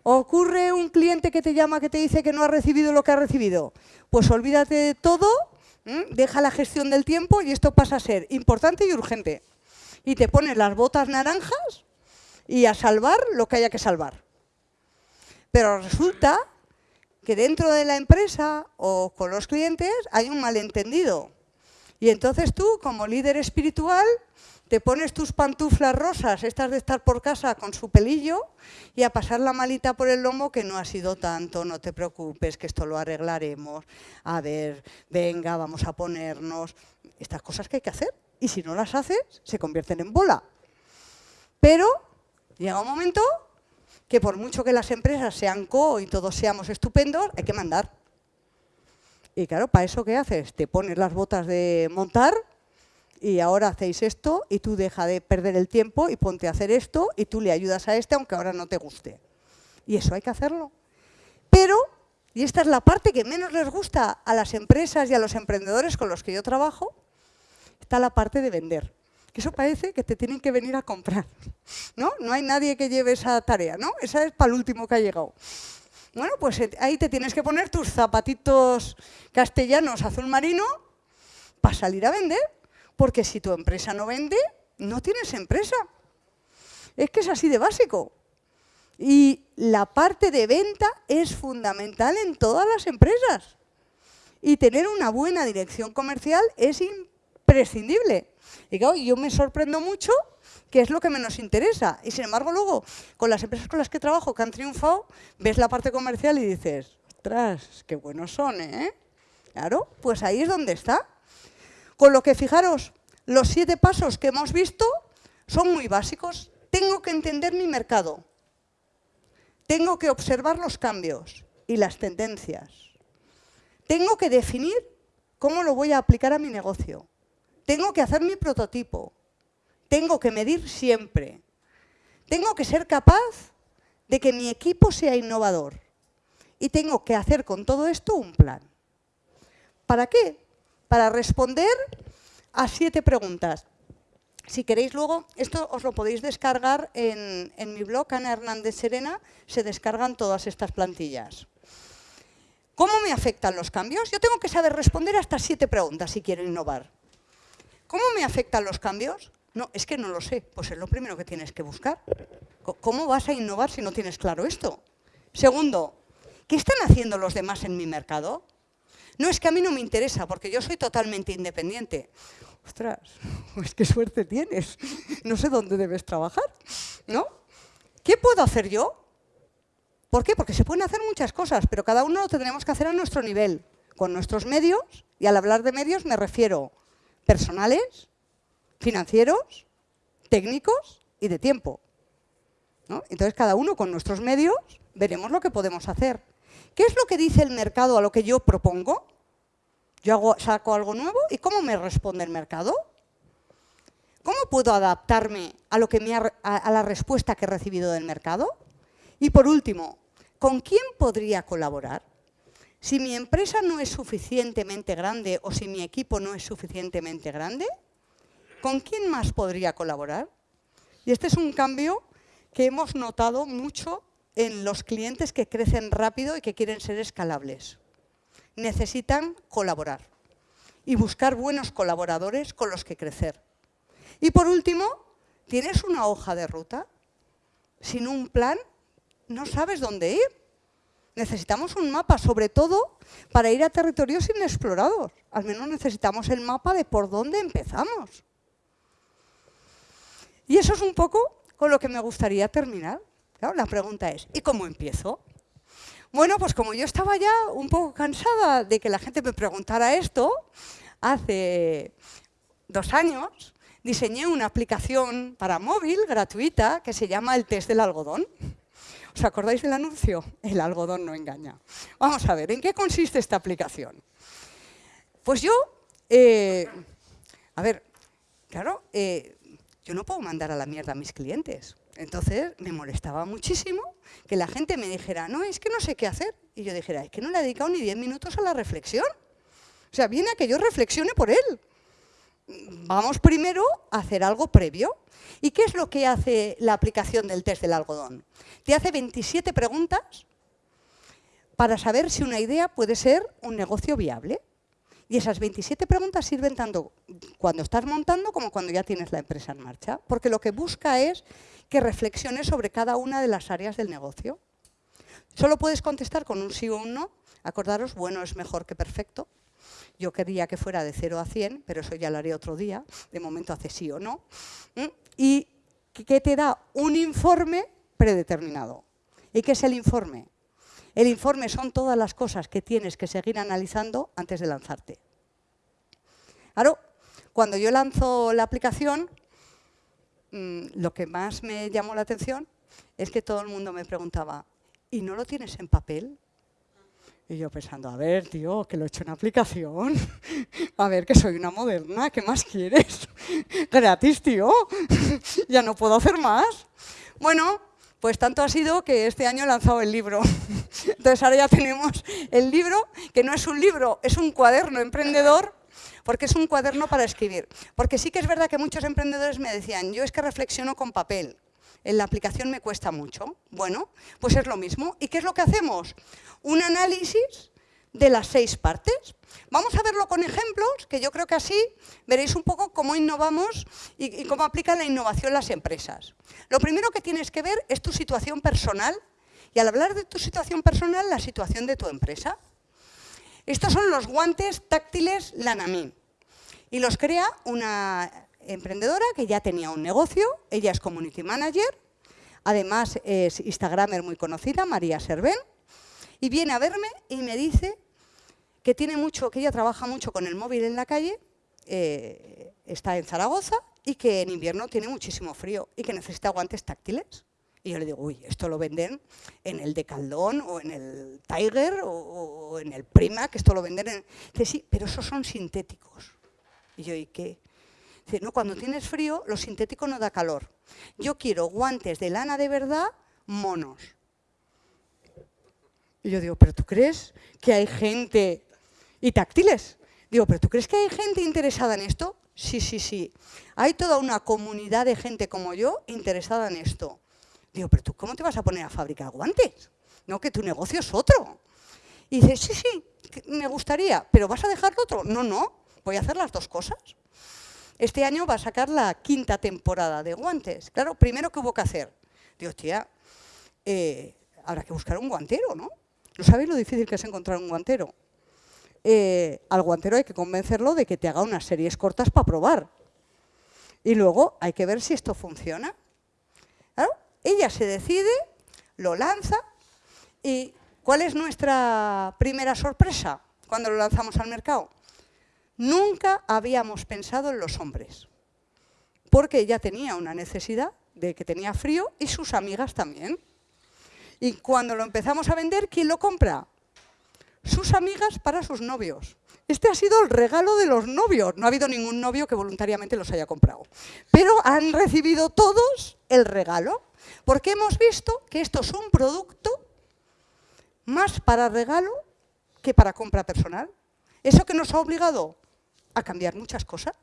Ocurre un cliente que te llama que te dice que no ha recibido lo que ha recibido. Pues olvídate de todo, deja la gestión del tiempo y esto pasa a ser importante y urgente. Y te pones las botas naranjas y a salvar lo que haya que salvar. Pero resulta que dentro de la empresa o con los clientes hay un malentendido. Y entonces tú, como líder espiritual, te pones tus pantuflas rosas, estas de estar por casa con su pelillo, y a pasar la malita por el lomo, que no ha sido tanto, no te preocupes, que esto lo arreglaremos. A ver, venga, vamos a ponernos. Estas cosas que hay que hacer. Y si no las haces, se convierten en bola. Pero llega un momento que por mucho que las empresas sean co y todos seamos estupendos, hay que mandar. Y claro, ¿para eso qué haces? Te pones las botas de montar y ahora hacéis esto y tú deja de perder el tiempo y ponte a hacer esto y tú le ayudas a este aunque ahora no te guste. Y eso hay que hacerlo. Pero, y esta es la parte que menos les gusta a las empresas y a los emprendedores con los que yo trabajo, está la parte de vender eso parece que te tienen que venir a comprar. ¿no? no hay nadie que lleve esa tarea, ¿no? Esa es para el último que ha llegado. Bueno, pues eh, ahí te tienes que poner tus zapatitos castellanos azul marino para salir a vender, porque si tu empresa no vende, no tienes empresa. Es que es así de básico. Y la parte de venta es fundamental en todas las empresas. Y tener una buena dirección comercial es imprescindible. Y claro, yo me sorprendo mucho que es lo que menos interesa. Y sin embargo, luego, con las empresas con las que trabajo que han triunfado, ves la parte comercial y dices, ostras, qué buenos son, ¿eh? Claro, pues ahí es donde está. Con lo que, fijaros, los siete pasos que hemos visto son muy básicos. Tengo que entender mi mercado. Tengo que observar los cambios y las tendencias. Tengo que definir cómo lo voy a aplicar a mi negocio. Tengo que hacer mi prototipo. Tengo que medir siempre. Tengo que ser capaz de que mi equipo sea innovador. Y tengo que hacer con todo esto un plan. ¿Para qué? Para responder a siete preguntas. Si queréis luego, esto os lo podéis descargar en, en, mi blog, Ana Hernández Serena, se descargan todas estas plantillas. ¿Cómo me afectan los cambios? Yo tengo que saber responder a estas siete preguntas si quiero innovar. ¿Cómo me afectan los cambios? No, es que no lo sé. Pues es lo primero que tienes que buscar. ¿Cómo vas a innovar si no tienes claro esto? Segundo, ¿qué están haciendo los demás en mi mercado? No, es que a mí no me interesa, porque yo soy totalmente independiente. Ostras, pues qué suerte tienes. No sé dónde debes trabajar, ¿no? ¿Qué puedo hacer yo? ¿Por qué? Porque se pueden hacer muchas cosas, pero cada uno lo tendremos que hacer a nuestro nivel, con nuestros medios, y al hablar de medios me refiero personales, financieros, técnicos y de tiempo. Entonces, cada uno con nuestros medios veremos lo que podemos hacer. ¿Qué es lo que dice el mercado a lo que yo propongo? Yo saco algo nuevo y ¿cómo me responde el mercado? ¿Cómo puedo adaptarme a, lo que a la respuesta que he recibido del mercado? Y por último, ¿con quién podría colaborar? Si mi empresa no es suficientemente grande o si mi equipo no es suficientemente grande, ¿con quién más podría colaborar? Y este es un cambio que hemos notado mucho en los clientes que crecen rápido y que quieren ser escalables. Necesitan colaborar y buscar buenos colaboradores con los que crecer. Y por último, ¿tienes una hoja de ruta? Sin un plan, no sabes dónde ir. Necesitamos un mapa, sobre todo para ir a territorios inexplorados. Al menos necesitamos el mapa de por dónde empezamos. Y eso es un poco con lo que me gustaría terminar. la pregunta es, ¿y cómo empiezo? Bueno, pues como yo estaba ya un poco cansada de que la gente me preguntara esto, hace dos años diseñé una aplicación para móvil gratuita que se llama el test del algodón. ¿Os acordáis del anuncio? El algodón no engaña. Vamos a ver, ¿en qué consiste esta aplicación? Pues yo, eh, a ver, claro, eh, yo no puedo mandar a la mierda a mis clientes. Entonces me molestaba muchísimo que la gente me dijera, no, es que no sé qué hacer. Y yo dijera, es que no le he dedicado ni 10 minutos a la reflexión. O sea, viene a que yo reflexione por él. Vamos primero a hacer algo previo. ¿Y qué es lo que hace la aplicación del test del algodón? Te hace 27 preguntas para saber si una idea puede ser un negocio viable. Y esas 27 preguntas sirven tanto cuando estás montando como cuando ya tienes la empresa en marcha, porque lo que busca es que reflexiones sobre cada una de las áreas del negocio. Solo puedes contestar con un sí o un no. Acordaros, bueno es mejor que perfecto. Yo quería que fuera de 0 a 100, pero eso ya lo haré otro día. De momento hace sí o no. Y que te da un informe predeterminado. ¿Y qué es el informe? El informe son todas las cosas que tienes que seguir analizando antes de lanzarte. Claro, cuando yo lanzo la aplicación, mm, lo que más me llamó la atención es que todo el mundo me preguntaba, ¿y no lo tienes en papel? Y yo pensando, a ver, tío, que lo he hecho en aplicación. A ver, que soy una moderna, ¿qué más quieres? Gratis, tío. ya no puedo hacer más. Bueno, pues tanto ha sido que este año he lanzado el libro. Entonces ahora ya tenemos el libro, que no es un libro, es un cuaderno emprendedor, porque es un cuaderno para escribir. Porque sí que es verdad que muchos emprendedores me decían, yo es que reflexiono con papel en la aplicación me cuesta mucho. Bueno, pues es lo mismo. ¿Y qué es lo que hacemos? Un análisis de las seis partes. Vamos a verlo con ejemplos, que yo creo que así veréis un poco cómo innovamos y, cómo aplica la innovación las empresas. Lo primero que tienes que ver es tu situación personal y al hablar de tu situación personal, la situación de tu empresa. Estos son los guantes táctiles Lanamin y los crea una emprendedora que ya tenía un negocio, ella es community manager, además es instagramer muy conocida, María Serven, y viene a verme y me dice que tiene mucho, que ella trabaja mucho con el móvil en la calle, eh, está en Zaragoza y que en invierno tiene muchísimo frío y que necesita guantes táctiles. Y yo le digo, uy, esto lo venden en el Decaldón o en el Tiger o, en el Prima, que esto lo venden en... Dice, sí, pero esos son sintéticos. Y yo, ¿y qué? no, cuando tienes frío, lo sintético no da calor. Yo quiero guantes de lana de verdad, monos. Y yo digo, ¿pero tú crees que hay gente... Y táctiles. Digo, ¿pero tú crees que hay gente interesada en esto? Sí, sí, sí. Hay toda una comunidad de gente como yo interesada en esto. Digo, ¿pero tú cómo te vas a poner a fabricar guantes? No, que tu negocio es otro. Y dice, sí, sí, me gustaría, pero ¿vas a dejarlo otro? No, no, voy a hacer las dos cosas. Este año va a sacar la quinta temporada de guantes. Claro, primero, ¿qué hubo que hacer? Digo, tía, eh, habrá que buscar un guantero, ¿no? ¿No sabéis lo difícil que es encontrar un guantero? Eh, al guantero hay que convencerlo de que te haga unas series cortas para probar. Y luego hay que ver si esto funciona. ella se decide, lo lanza y ¿cuál es nuestra primera sorpresa cuando lo lanzamos al mercado? Nunca habíamos pensado en los hombres, porque ella tenía una necesidad de que tenía frío y sus amigas también. Y cuando lo empezamos a vender, ¿quién lo compra? Sus amigas para sus novios. Este ha sido el regalo de los novios. No ha habido ningún novio que voluntariamente los haya comprado. Pero han recibido todos el regalo, porque hemos visto que esto es un producto más para regalo que para compra personal. Eso que nos ha obligado a cambiar muchas cosas.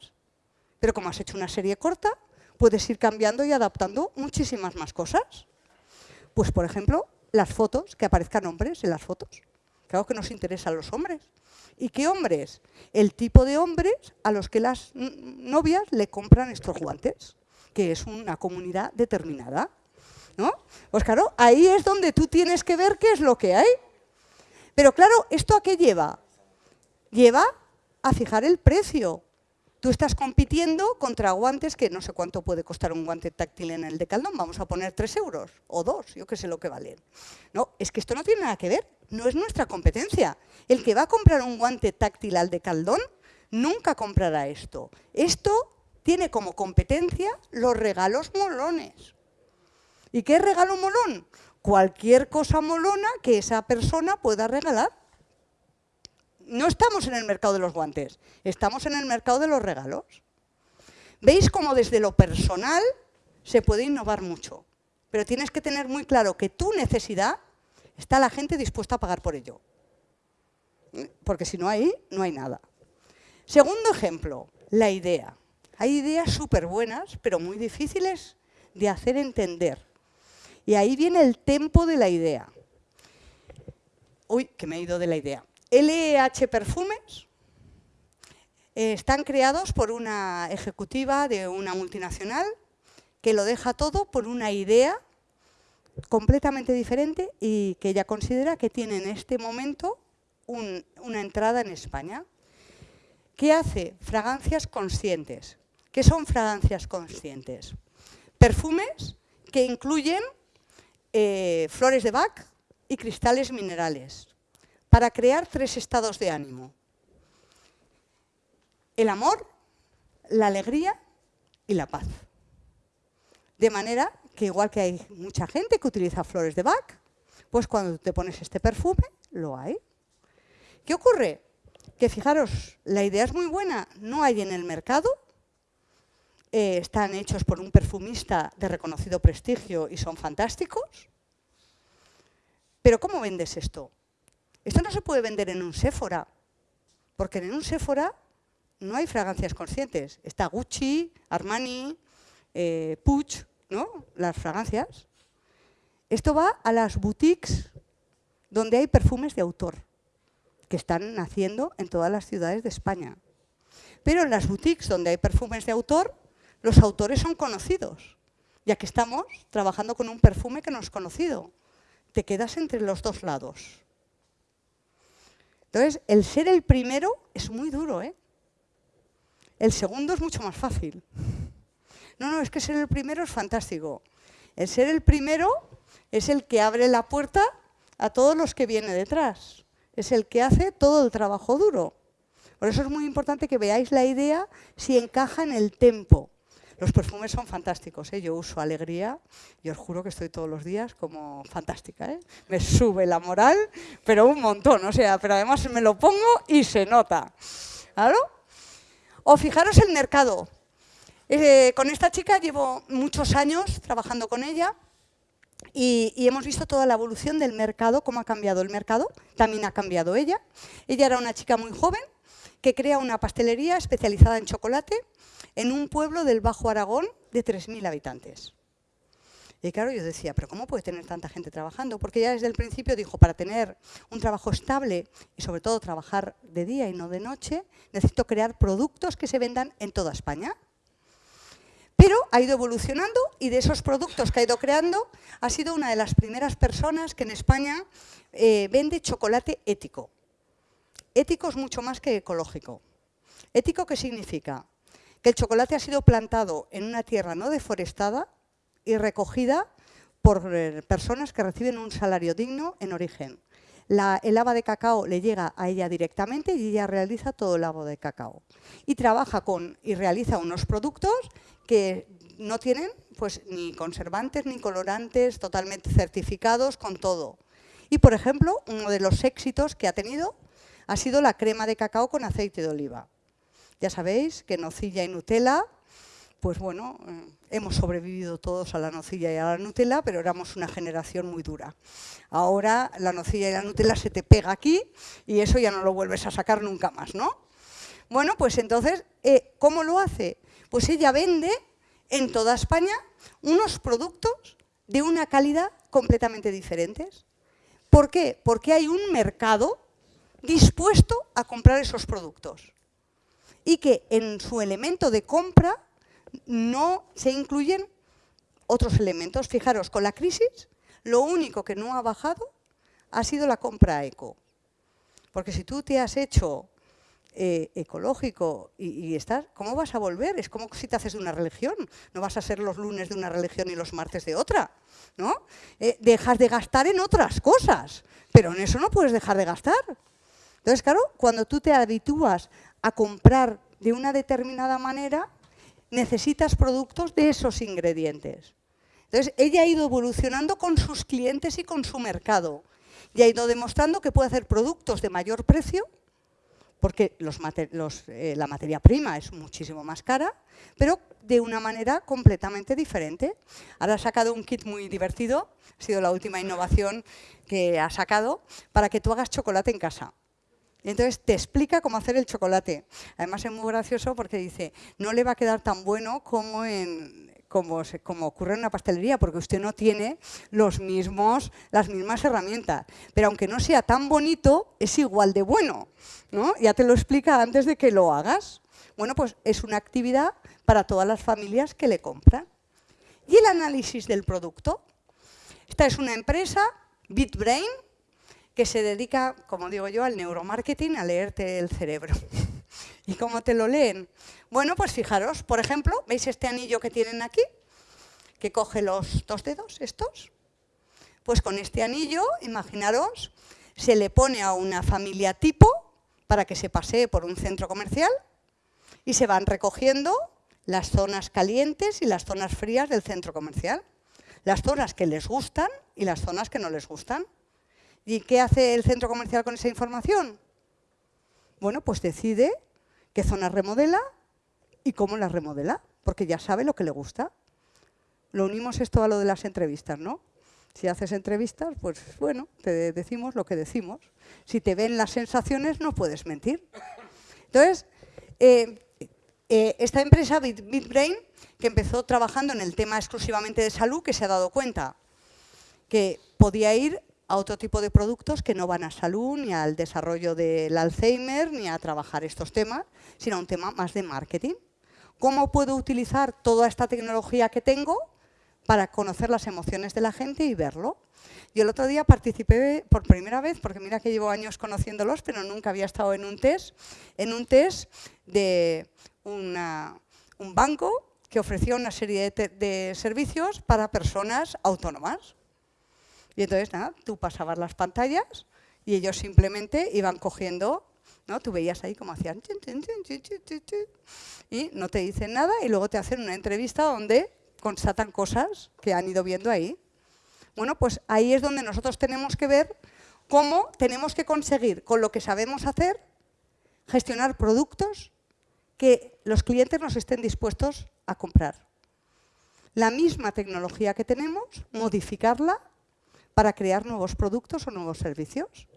Pero como has hecho una serie corta, puedes ir cambiando y adaptando muchísimas más cosas. Pues, por ejemplo, las fotos, que aparezcan hombres en las fotos. Claro que nos interesan los hombres. ¿Y qué hombres? El tipo de hombres a los que las novias le compran estos guantes, que es una comunidad determinada. ¿no? Pues claro, ahí es donde tú tienes que ver qué es lo que hay. Pero claro, ¿esto a qué lleva? Lleva a fijar el precio. Tú estás compitiendo contra guantes que no sé cuánto puede costar un guante táctil en el Decaldón, vamos a poner 3 euros o 2, yo qué sé lo que valen. No, es que esto no tiene nada que ver, no es nuestra competencia. El que va a comprar un guante táctil al Decaldón nunca comprará esto. Esto tiene como competencia los regalos molones. ¿Y qué es regalo molón? Cualquier cosa molona que esa persona pueda regalar no estamos en el mercado de los guantes, estamos en el mercado de los regalos. ¿Veis cómo desde lo personal se puede innovar mucho? Pero tienes que tener muy claro que tu necesidad está la gente dispuesta a pagar por ello. Porque si no hay, no hay nada. Segundo ejemplo, la idea. Hay ideas súper buenas, pero muy difíciles de hacer entender. Y ahí viene el tempo de la idea. Uy, que me he ido de la idea. LH Perfumes eh, están creados por una ejecutiva de una multinacional que lo deja todo por una idea completamente diferente y que ella considera que tiene en este momento una entrada en España. ¿Qué hace? Fragancias conscientes. ¿Qué son fragancias conscientes? Perfumes que incluyen eh, flores de Bach y cristales minerales para crear tres estados de ánimo. El amor, la alegría y la paz. De manera que igual que hay mucha gente que utiliza flores de Bach, pues cuando te pones este perfume, lo hay. ¿Qué ocurre? Que fijaros, la idea es muy buena, no hay en el mercado, eh, están hechos por un perfumista de reconocido prestigio y son fantásticos, pero ¿cómo vendes esto? Esto no se puede vender en un Sephora, porque en un Sephora no hay fragancias conscientes. Está Gucci, Armani, eh, Puig, ¿no? las fragancias. Esto va a las boutiques donde hay perfumes de autor, que están naciendo en todas las ciudades de España. Pero en las boutiques donde hay perfumes de autor, los autores son conocidos, ya que estamos trabajando con un perfume que no es conocido. Te quedas entre los dos lados. Entonces, el ser el primero es muy duro, ¿eh? El segundo es mucho más fácil. No, no, es que ser el primero es fantástico. El ser el primero es el que abre la puerta a todos los que vienen detrás. Es el que hace todo el trabajo duro. Por eso es muy importante que veáis la idea si encaja en el tempo. Los perfumes son fantásticos, ¿eh? yo uso alegría y os juro que estoy todos los días como fantástica. ¿eh? Me sube la moral, pero un montón, o sea, pero además me lo pongo y se nota. ¿Claro? O fijaros el mercado. Eh, con esta chica llevo muchos años trabajando con ella y, y, hemos visto toda la evolución del mercado, cómo ha cambiado el mercado, también ha cambiado ella. Ella era una chica muy joven que crea una pastelería especializada en chocolate en un pueblo del Bajo Aragón de 3.000 habitantes. Y claro, yo decía, ¿pero cómo puede tener tanta gente trabajando? Porque ya desde el principio dijo, para tener un trabajo estable y sobre todo trabajar de día y no de noche, necesito crear productos que se vendan en toda España. Pero ha ido evolucionando y de esos productos que ha ido creando, ha sido una de las primeras personas que en España eh, vende chocolate ético. Ético es mucho más que ecológico. ¿Ético qué significa? Que el chocolate ha sido plantado en una tierra no deforestada y recogida por eh, personas que reciben un salario digno en origen. el haba de cacao le llega a ella directamente y ella realiza todo el haba de cacao. Y trabaja con y realiza unos productos que no tienen pues, ni conservantes ni colorantes, totalmente certificados con todo. Y, por ejemplo, uno de los éxitos que ha tenido ha sido la crema de cacao con aceite de oliva. Ya sabéis que nocilla y Nutella, pues bueno, eh, hemos sobrevivido todos a la nocilla y a la Nutella, pero éramos una generación muy dura. Ahora la nocilla y la Nutella se te pega aquí y eso ya no lo vuelves a sacar nunca más, ¿no? Bueno, pues entonces, eh, ¿cómo lo hace? Pues ella vende en toda España unos productos de una calidad completamente diferentes. ¿Por qué? Porque hay un mercado dispuesto a comprar esos productos y que en su elemento de compra no se incluyen otros elementos. Fijaros, con la crisis lo único que no ha bajado ha sido la compra eco. Porque si tú te has hecho eh, ecológico y, estás, ¿cómo vas a volver? Es como si te haces de una religión. No vas a ser los lunes de una religión y los martes de otra. ¿no? Eh, dejas de gastar en otras cosas, pero en eso no puedes dejar de gastar. Entonces, claro, cuando tú te habitúas a comprar de una determinada manera, necesitas productos de esos ingredientes. Entonces, ella ha ido evolucionando con sus clientes y con su mercado. Y ha ido demostrando que puede hacer productos de mayor precio porque eh, la materia prima es muchísimo más cara, pero de una manera completamente diferente. Ahora ha sacado un kit muy divertido, ha sido la última innovación que ha sacado, para que tú hagas chocolate en casa. Entonces te explica cómo hacer el chocolate. Además es muy gracioso porque dice, no le va a quedar tan bueno como como, como, ocurre en una pastelería, porque usted no tiene los mismos, las mismas herramientas. Pero aunque no sea tan bonito, es igual de bueno. ¿no? Ya te lo explica antes de que lo hagas. Bueno, pues es una actividad para todas las familias que le compran. Y el análisis del producto. Esta es una empresa, BitBrain, que se dedica, como digo yo, al neuromarketing, a leerte el cerebro. ¿Y cómo te lo leen? Bueno, pues fijaros, por ejemplo, ¿veis este anillo que tienen aquí? Que coge los dos dedos, estos. Pues con este anillo, imaginaros, se le pone a una familia tipo para que se pasee por un centro comercial y se van recogiendo las zonas calientes y las zonas frías del centro comercial. Las zonas que les gustan y las zonas que no les gustan. ¿Y qué hace el centro comercial con esa información? Bueno, pues decide qué zona remodela y cómo la remodela, porque ya sabe lo que le gusta. Lo unimos esto a lo de las entrevistas, ¿no? Si haces entrevistas, pues bueno, te decimos lo que decimos. Si te ven las sensaciones, no puedes mentir. Entonces, eh, eh, esta empresa, BitBrain, que empezó trabajando en el tema exclusivamente de salud, que se ha dado cuenta que podía ir a otro tipo de productos que no van a salud, ni al desarrollo del Alzheimer, ni a trabajar estos temas, sino a un tema más de marketing. ¿Cómo puedo utilizar toda esta tecnología que tengo para conocer las emociones de la gente y verlo? Yo el otro día participé por primera vez, porque mira que llevo años conociéndolos, pero nunca había estado en un test, en un test de un banco que ofrecía una serie de servicios para personas autónomas. Y entonces, nada, tú pasabas las pantallas y ellos simplemente iban cogiendo, ¿no? Tú veías ahí como hacían y no te dicen nada y luego te hacen una entrevista donde constatan cosas que han ido viendo ahí. Bueno, pues ahí es donde nosotros tenemos que ver cómo tenemos que conseguir, con lo que sabemos hacer, gestionar productos que los clientes nos estén dispuestos a comprar. La misma tecnología que tenemos, modificarla para crear nuevos productos o nuevos servicios.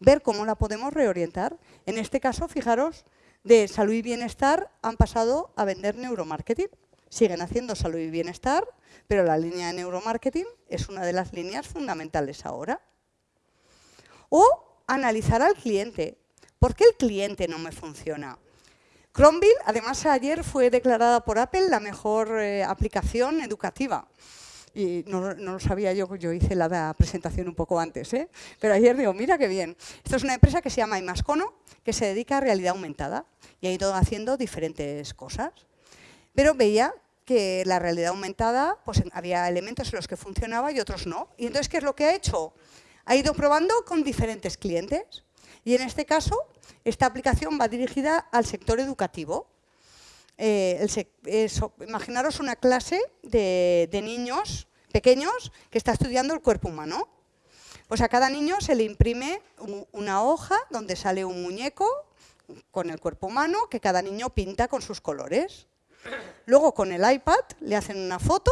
Ver cómo la podemos reorientar. En este caso, fijaros, de salud y bienestar han pasado a vender neuromarketing. Siguen haciendo salud y bienestar, pero la línea de neuromarketing es una de las líneas fundamentales ahora. O analizar al cliente. ¿Por qué el cliente no me funciona? Chromeville, además ayer fue declarada por Apple la mejor eh, aplicación educativa y no, lo sabía yo, yo hice la presentación un poco antes, ¿eh? pero ayer digo, mira qué bien. Esto es una empresa que se llama Imascono, que se dedica a realidad aumentada y ha ido haciendo diferentes cosas. Pero veía que la realidad aumentada, pues había elementos en los que funcionaba y otros no. Y entonces, ¿qué es lo que ha hecho? Ha ido probando con diferentes clientes. Y en este caso, esta aplicación va dirigida al sector educativo. Eh, imaginaros una clase de, niños pequeños que está estudiando el cuerpo humano. Pues a cada niño se le imprime una hoja donde sale un muñeco con el cuerpo humano que cada niño pinta con sus colores. Luego con el iPad le hacen una foto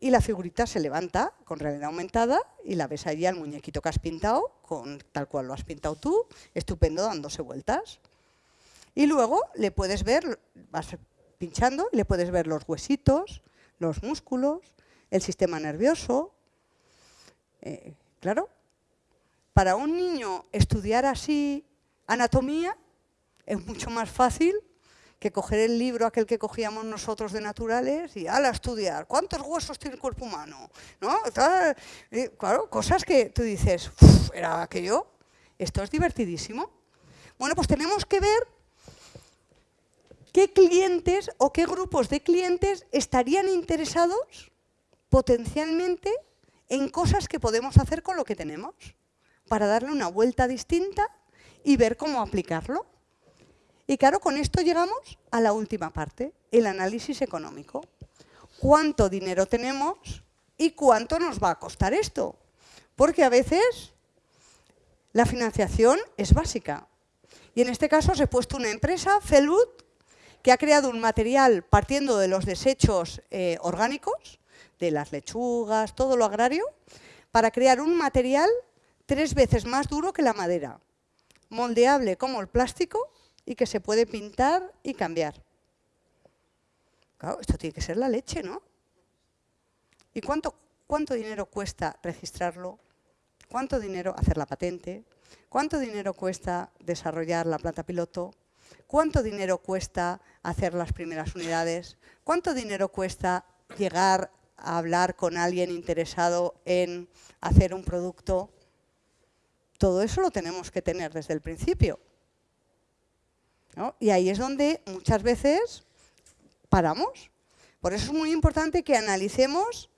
y la figurita se levanta con realidad aumentada y la ves allí al muñequito que has pintado, con, tal cual lo has pintado tú, estupendo, dándose vueltas. Y luego le puedes ver, vas pinchando, le puedes ver los huesitos, los músculos, el sistema nervioso. Eh, claro, para un niño estudiar así anatomía es mucho más fácil que coger el libro aquel que cogíamos nosotros de naturales y al estudiar cuántos huesos tiene el cuerpo humano, ¿no? claro, cosas que tú dices, era aquello, esto es divertidísimo. Bueno, pues tenemos que ver qué clientes o qué grupos de clientes estarían interesados potencialmente en cosas que podemos hacer con lo que tenemos, para darle una vuelta distinta y ver cómo aplicarlo. Y claro, con esto llegamos a la última parte, el análisis económico. ¿Cuánto dinero tenemos y cuánto nos va a costar esto? Porque a veces la financiación es básica. Y en este caso os he puesto una empresa, Felwood, que ha creado un material partiendo de los desechos eh, orgánicos, de las lechugas, todo lo agrario, para crear un material tres veces más duro que la madera, moldeable como el plástico y que se puede pintar y cambiar. Claro, esto tiene que ser la leche, ¿no? ¿Y cuánto, cuánto dinero cuesta registrarlo? ¿Cuánto dinero hacer la patente? ¿Cuánto dinero cuesta desarrollar la planta piloto? ¿Cuánto dinero cuesta hacer las primeras unidades? ¿Cuánto dinero cuesta llegar a hablar con alguien interesado en hacer un producto? Todo eso lo tenemos que tener desde el principio. Y ahí es donde muchas veces paramos. Por eso es muy importante que analicemos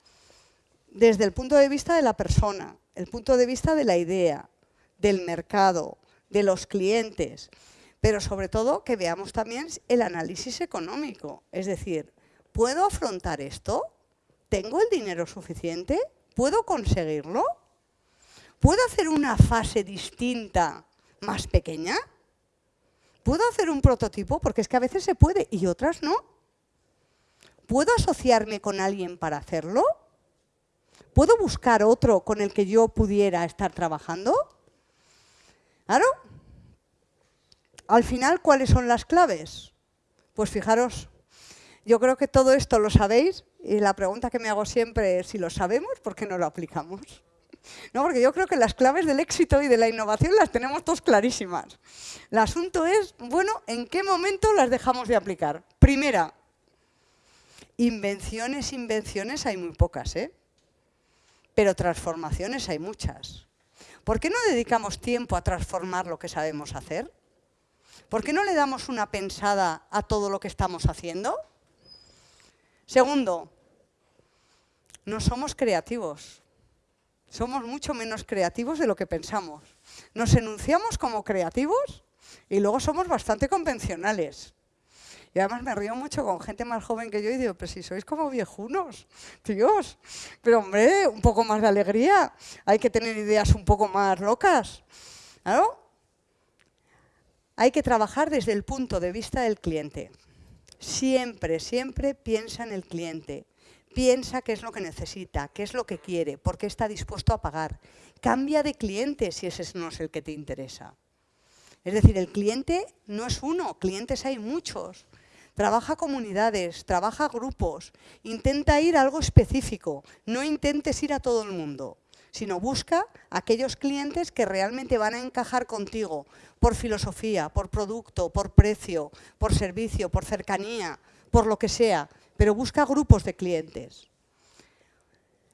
desde el punto de vista de la persona, el punto de vista de la idea, del mercado, de los clientes, pero sobre todo que veamos también el análisis económico. Es decir, ¿puedo afrontar esto? ¿Tengo el dinero suficiente? ¿Puedo conseguirlo? ¿Puedo hacer una fase distinta, más pequeña? ¿Puedo hacer un prototipo? Porque es que a veces se puede y otras no. ¿Puedo asociarme con alguien para hacerlo? ¿Puedo buscar otro con el que yo pudiera estar trabajando? ¿Claro? Al final, ¿cuáles son las claves? Pues fijaros, yo creo que todo esto lo sabéis y la pregunta que me hago siempre es si lo sabemos, ¿por qué no lo aplicamos? No, porque yo creo que las claves del éxito y de la innovación las tenemos todos clarísimas. El asunto es, bueno, ¿en qué momento las dejamos de aplicar? Primera, invenciones, invenciones hay muy pocas, ¿eh? Pero transformaciones hay muchas. ¿Por qué no dedicamos tiempo a transformar lo que sabemos hacer? ¿Por qué no le damos una pensada a todo lo que estamos haciendo? Segundo, no somos creativos somos mucho menos creativos de lo que pensamos. Nos enunciamos como creativos y luego somos bastante convencionales. Y además me río mucho con gente más joven que yo y digo, pero si sois como viejunos, Dios. Pero hombre, un poco más de alegría. Hay que tener ideas un poco más locas. ¿Claro? Hay que trabajar desde el punto de vista del cliente. Siempre, siempre piensa en el cliente piensa qué es lo que necesita, qué es lo que quiere, por qué está dispuesto a pagar. Cambia de cliente si ese no es el que te interesa. Es decir, el cliente no es uno, clientes hay muchos. Trabaja comunidades, trabaja grupos, intenta ir a algo específico, no intentes ir a todo el mundo, sino busca aquellos clientes que realmente van a encajar contigo por filosofía, por producto, por precio, por servicio, por cercanía, por lo que sea pero busca grupos de clientes.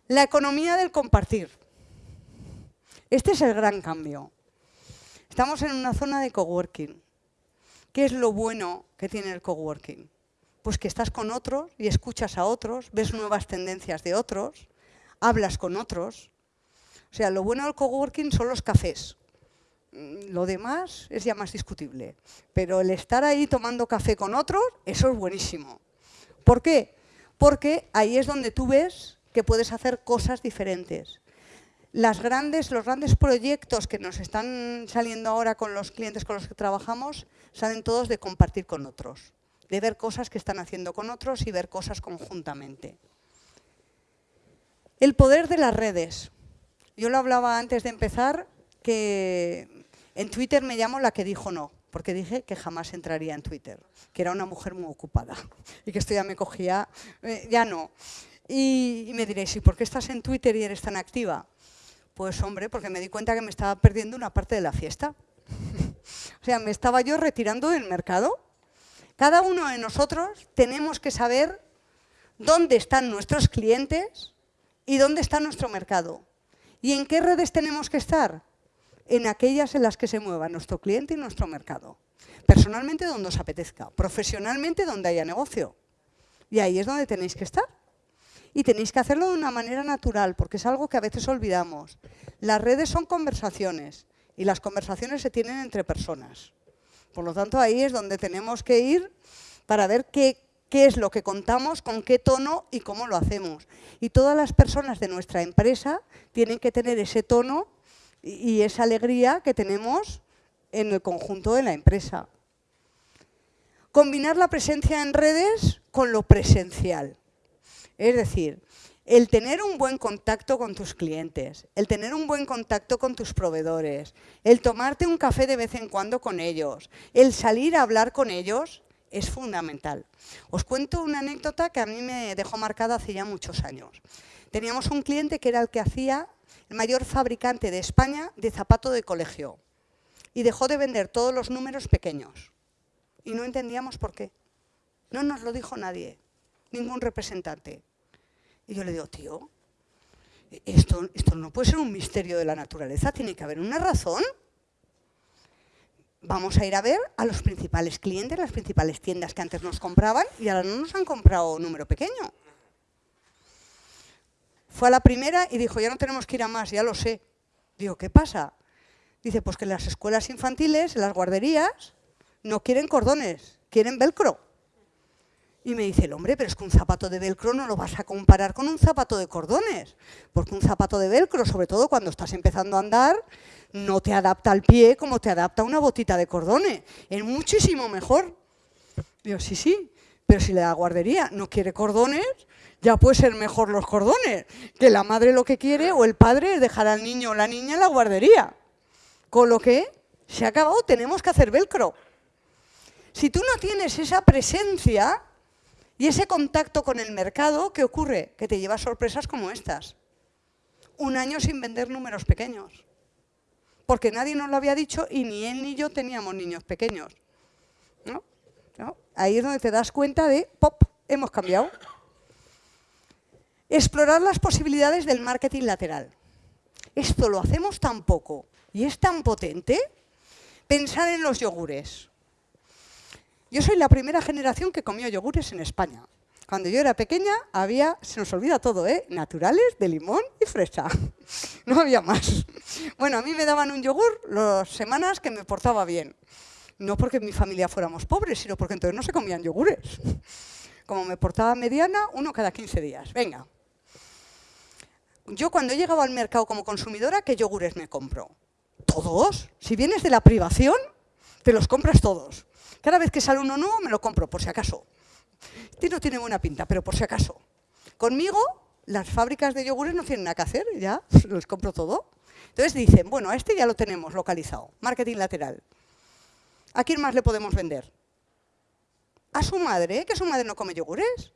La economía del compartir. Este es el gran cambio. Estamos en una zona de coworking. ¿Qué es lo bueno que tiene el coworking? Pues que estás con otros y escuchas a otros, ves nuevas tendencias de otros, hablas con otros. O sea, lo bueno del coworking son los cafés. Mm, lo demás es ya más discutible. Pero el estar ahí tomando café con otros, eso es buenísimo. ¿Por qué? Porque ahí es donde tú ves que puedes hacer cosas diferentes. Las grandes, los grandes proyectos que nos están saliendo ahora con los clientes con los que trabajamos, salen todos de compartir con otros, de ver cosas que están haciendo con otros y ver cosas conjuntamente. El poder de las redes. Yo lo hablaba antes de empezar, que en Twitter me llamo la que dijo no, porque dije que jamás entraría en Twitter, que era una mujer muy ocupada y que esto ya me cogía, eh, ya no. Y, me diréis, ¿y por qué estás en Twitter y eres tan activa? Pues hombre, porque me di cuenta que me estaba perdiendo una parte de la fiesta. o sea, me estaba yo retirando del mercado. Cada uno de nosotros tenemos que saber dónde están nuestros clientes y dónde está nuestro mercado. ¿Y en qué redes tenemos que estar? En aquellas en las que se mueva nuestro cliente y nuestro mercado. Personalmente donde os apetezca, profesionalmente donde haya negocio. Y ahí es donde tenéis que estar y tenéis que hacerlo de una manera natural, porque es algo que a veces olvidamos. Las redes son conversaciones y las conversaciones se tienen entre personas. Por lo tanto, ahí es donde tenemos que ir para ver qué, qué es lo que contamos, con qué tono y cómo lo hacemos. Y todas las personas de nuestra empresa tienen que tener ese tono y esa alegría que tenemos en el conjunto de la empresa. Combinar la presencia en redes con lo presencial. Es decir, el tener un buen contacto con tus clientes, el tener un buen contacto con tus proveedores, el tomarte un café de vez en cuando con ellos, el salir a hablar con ellos, es fundamental. Os cuento una anécdota que a mí me dejó marcada hace ya muchos años. Teníamos un cliente que era el que hacía el mayor fabricante de España de zapato de colegio y dejó de vender todos los números pequeños. Y no entendíamos por qué. No nos lo dijo nadie, ningún representante. Y yo le digo, tío, esto, esto no puede ser un misterio de la naturaleza, tiene que haber una razón. Vamos a ir a ver a los principales clientes, las principales tiendas que antes nos compraban y ahora no nos han comprado número pequeño. Fue a la primera y dijo, ya no tenemos que ir a más, ya lo sé. Digo, ¿qué pasa? Dice, pues que las escuelas infantiles, las guarderías, no quieren cordones, quieren velcro. Y me dice el hombre, pero es que un zapato de velcro no lo vas a comparar con un zapato de cordones, porque un zapato de velcro, sobre todo cuando estás empezando a andar, no te adapta al pie como te adapta una botita de cordones. Es muchísimo mejor. Digo, sí, sí, pero si la guardería no quiere cordones, ya puede ser mejor los cordones, que la madre lo que quiere o el padre es dejar al niño o la niña en la guardería. Con lo que se ha acabado, tenemos que hacer velcro. Si tú no tienes esa presencia, y ese contacto con el mercado, ¿qué ocurre? Que te lleva sorpresas como estas. Un año sin vender números pequeños. Porque nadie nos lo había dicho y ni él ni yo teníamos niños pequeños. Ahí es donde te das cuenta de, pop, hemos cambiado. Explorar las posibilidades del marketing lateral. Esto lo hacemos tan poco y es tan potente. Pensar en los yogures. Yo soy la primera generación que comió yogures en España. Cuando yo era pequeña había, se nos olvida todo, ¿eh? naturales, de limón y fresa. No había más. Bueno, a mí me daban un yogur las semanas que me portaba bien. No porque en mi familia fuéramos pobres, sino porque entonces no se comían yogures. Como me portaba mediana, uno cada 15 días. Venga. Yo cuando he llegado al mercado como consumidora, ¿qué yogures me compro? ¿Todos? Si vienes de la privación, te los compras todos. Cada vez que sale uno nuevo me lo compro, por si acaso. Este no tiene buena pinta, pero por si acaso. Conmigo, las fábricas de yogures no tienen nada que hacer, ya, los compro todo. Entonces dicen, bueno, a este ya lo tenemos localizado, marketing lateral. ¿A quién más le podemos vender? A su madre, que su madre no come yogures.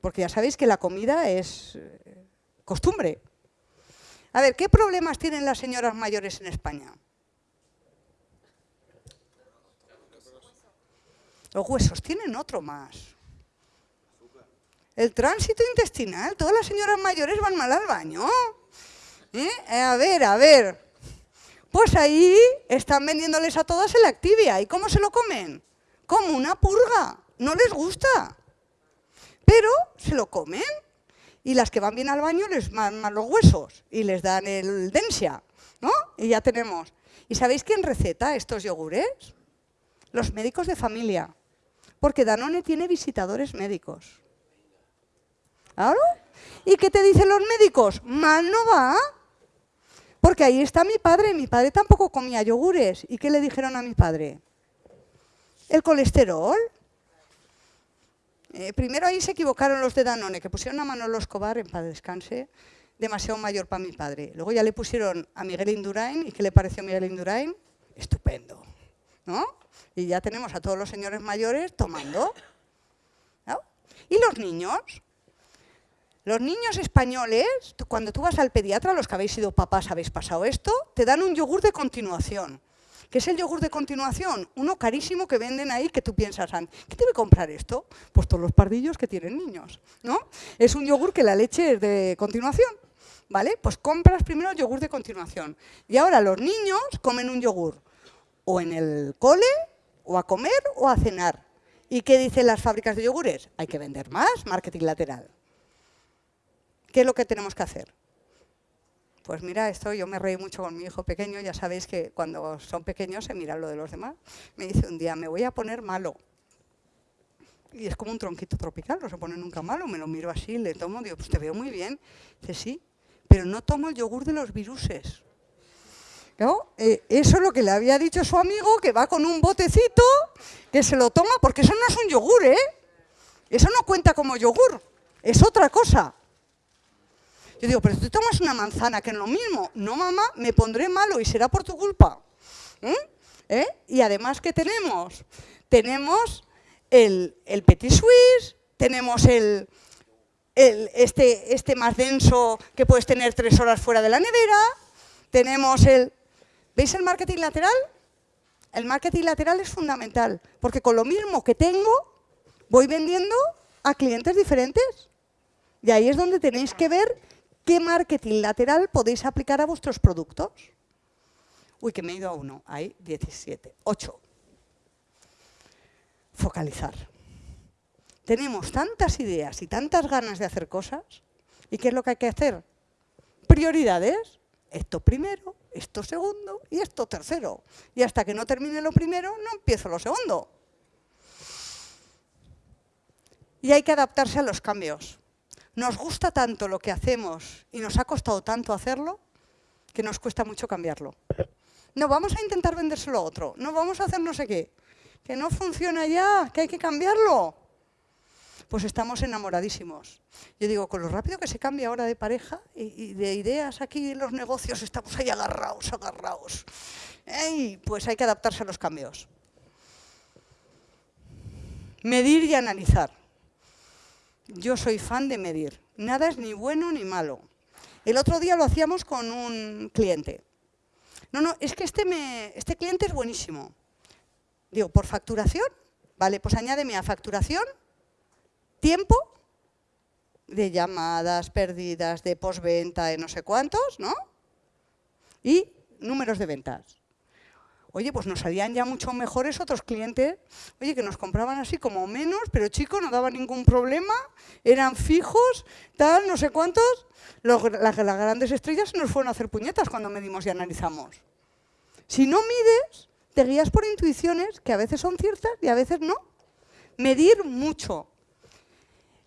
Porque ya sabéis que la comida es eh, costumbre. A ver, ¿qué problemas tienen las señoras mayores en España? Los huesos tienen otro más. El tránsito intestinal, todas las señoras mayores van mal al baño. ¿Eh? A ver, a ver. Pues ahí están vendiéndoles a todas el Activia. ¿Y cómo se lo comen? Como una purga. no les gusta, pero se lo comen. Y las que van bien al baño les mandan los huesos y les dan el densia, ¿no? Y ya tenemos. ¿Y sabéis quién receta estos yogures? Los médicos de familia. Porque Danone tiene visitadores médicos. ¿Claro? ¿Y qué te dicen los médicos? Mal no va. Porque ahí está mi padre. Mi padre tampoco comía yogures. ¿Y qué le dijeron a mi padre? El colesterol. Eh, primero ahí se equivocaron los de Danone, que pusieron a Manolo Escobar, en paz descanse, demasiado mayor para mi padre. Luego ya le pusieron a Miguel Indurain, ¿y qué le pareció a Miguel Indurain? Estupendo, ¿no? Y ya tenemos a todos los señores mayores tomando. ¿Y los niños? Los niños españoles, cuando tú vas al pediatra, los que habéis sido papás habéis pasado esto, te dan un yogur de continuación. ¿Qué es el yogur de continuación? Uno carísimo que venden ahí que tú piensas, ¿qué debe comprar esto? Pues todos los pardillos que tienen niños, ¿no? Es un yogur que la leche es de continuación, ¿vale? Pues compras primero yogur de continuación. Y ahora los niños comen un yogur o en el cole, o a comer, o a cenar. ¿Y qué dicen las fábricas de yogures? Hay que vender más, marketing lateral. ¿Qué es lo que tenemos que hacer? Pues mira, esto yo me reí mucho con mi hijo pequeño, ya sabéis que cuando son pequeños se miran lo de los demás. Me dice un día, me voy a poner malo. Y es como un tronquito tropical, no se pone nunca malo. Me lo miro así, le tomo, digo, pues te veo muy bien. Dice, sí, pero no tomo el yogur de los viruses. Eh, eso es lo que le había dicho su amigo, que va con un botecito, que se lo toma, porque eso no es un yogur, ¿eh? Eso no cuenta como yogur, es otra cosa. Yo digo, pero tú tomas una manzana, que es lo mismo. No, mamá, me pondré malo y será por tu culpa. ¿Mm? ¿Eh? Y además, ¿qué tenemos? Tenemos el, Petit Suisse, tenemos el, este, este más denso que puedes tener tres horas fuera de la nevera, tenemos el... ¿Veis el marketing lateral? El marketing lateral es fundamental, porque con lo mismo que tengo, voy vendiendo a clientes diferentes. Y ahí es donde tenéis que ver ¿Qué marketing lateral podéis aplicar a vuestros productos? Uy, que me he ido a uno. Hay 17. 8. Focalizar. Tenemos tantas ideas y tantas ganas de hacer cosas. ¿Y qué es lo que hay que hacer? Prioridades. Esto primero, esto segundo y esto tercero. Y hasta que no termine lo primero, no empiezo lo segundo. Y hay que adaptarse a los cambios nos gusta tanto lo que hacemos y nos ha costado tanto hacerlo que nos cuesta mucho cambiarlo. No, vamos a intentar vendérselo a otro, no vamos a hacer no sé qué, que no funciona ya, que hay que cambiarlo. Pues estamos enamoradísimos. Yo digo, con lo rápido que se cambia ahora de pareja y, de ideas aquí en los negocios, estamos ahí agarrados, agarrados. pues hay que adaptarse a los cambios. Medir y analizar. Yo soy fan de medir. Nada es ni bueno ni malo. El otro día lo hacíamos con un cliente. No, no, es que este, me, este cliente es buenísimo. Digo, ¿por facturación? Vale, pues añádeme a facturación, tiempo de llamadas perdidas, de postventa, de no sé cuántos, ¿no? Y números de ventas. Oye, pues nos salían ya mucho mejores otros clientes, oye, que nos compraban así como menos, pero chico, no daba ningún problema, eran fijos, tal, no sé cuántos. las, las grandes estrellas nos fueron a hacer puñetas cuando medimos y analizamos. Si no mides, te guías por intuiciones que a veces son ciertas y a veces no. Medir mucho.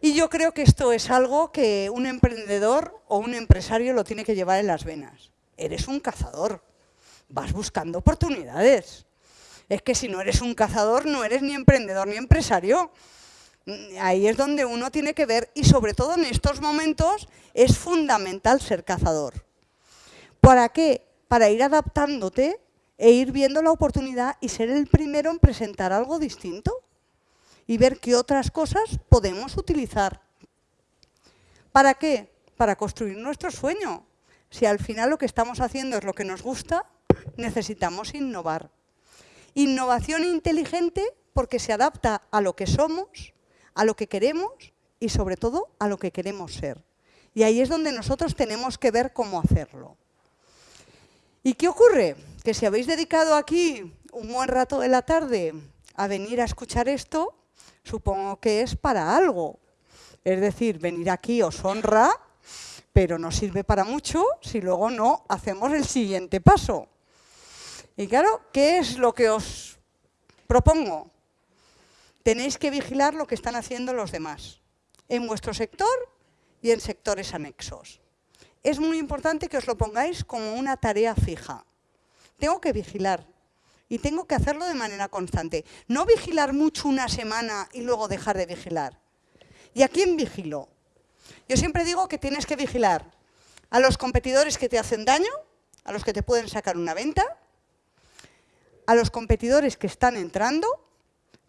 Y yo creo que esto es algo que un emprendedor o un empresario lo tiene que llevar en las venas. Eres un cazador vas buscando oportunidades. Es que si no eres un cazador, no eres ni emprendedor ni empresario. Ahí es donde uno tiene que ver, y sobre todo en estos momentos, es fundamental ser cazador. ¿Para qué? Para ir adaptándote e ir viendo la oportunidad y ser el primero en presentar algo distinto y ver qué otras cosas podemos utilizar. ¿Para qué? Para construir nuestro sueño. Si al final lo que estamos haciendo es lo que nos gusta, necesitamos innovar. Innovación inteligente porque se adapta a lo que somos, a lo que queremos y sobre todo a lo que queremos ser. Y ahí es donde nosotros tenemos que ver cómo hacerlo. ¿Y qué ocurre? Que si habéis dedicado aquí un buen rato de la tarde a venir a escuchar esto, supongo que es para algo. Es decir, venir aquí os honra, pero no sirve para mucho si luego no hacemos el siguiente paso. Y claro, ¿qué es lo que os propongo? Tenéis que vigilar lo que están haciendo los demás, en vuestro sector y en sectores anexos. Es muy importante que os lo pongáis como una tarea fija. Tengo que vigilar y tengo que hacerlo de manera constante. No vigilar mucho una semana y luego dejar de vigilar. ¿Y a quién vigilo? Yo siempre digo que tienes que vigilar a los competidores que te hacen daño, a los que te pueden sacar una venta, a los competidores que están entrando,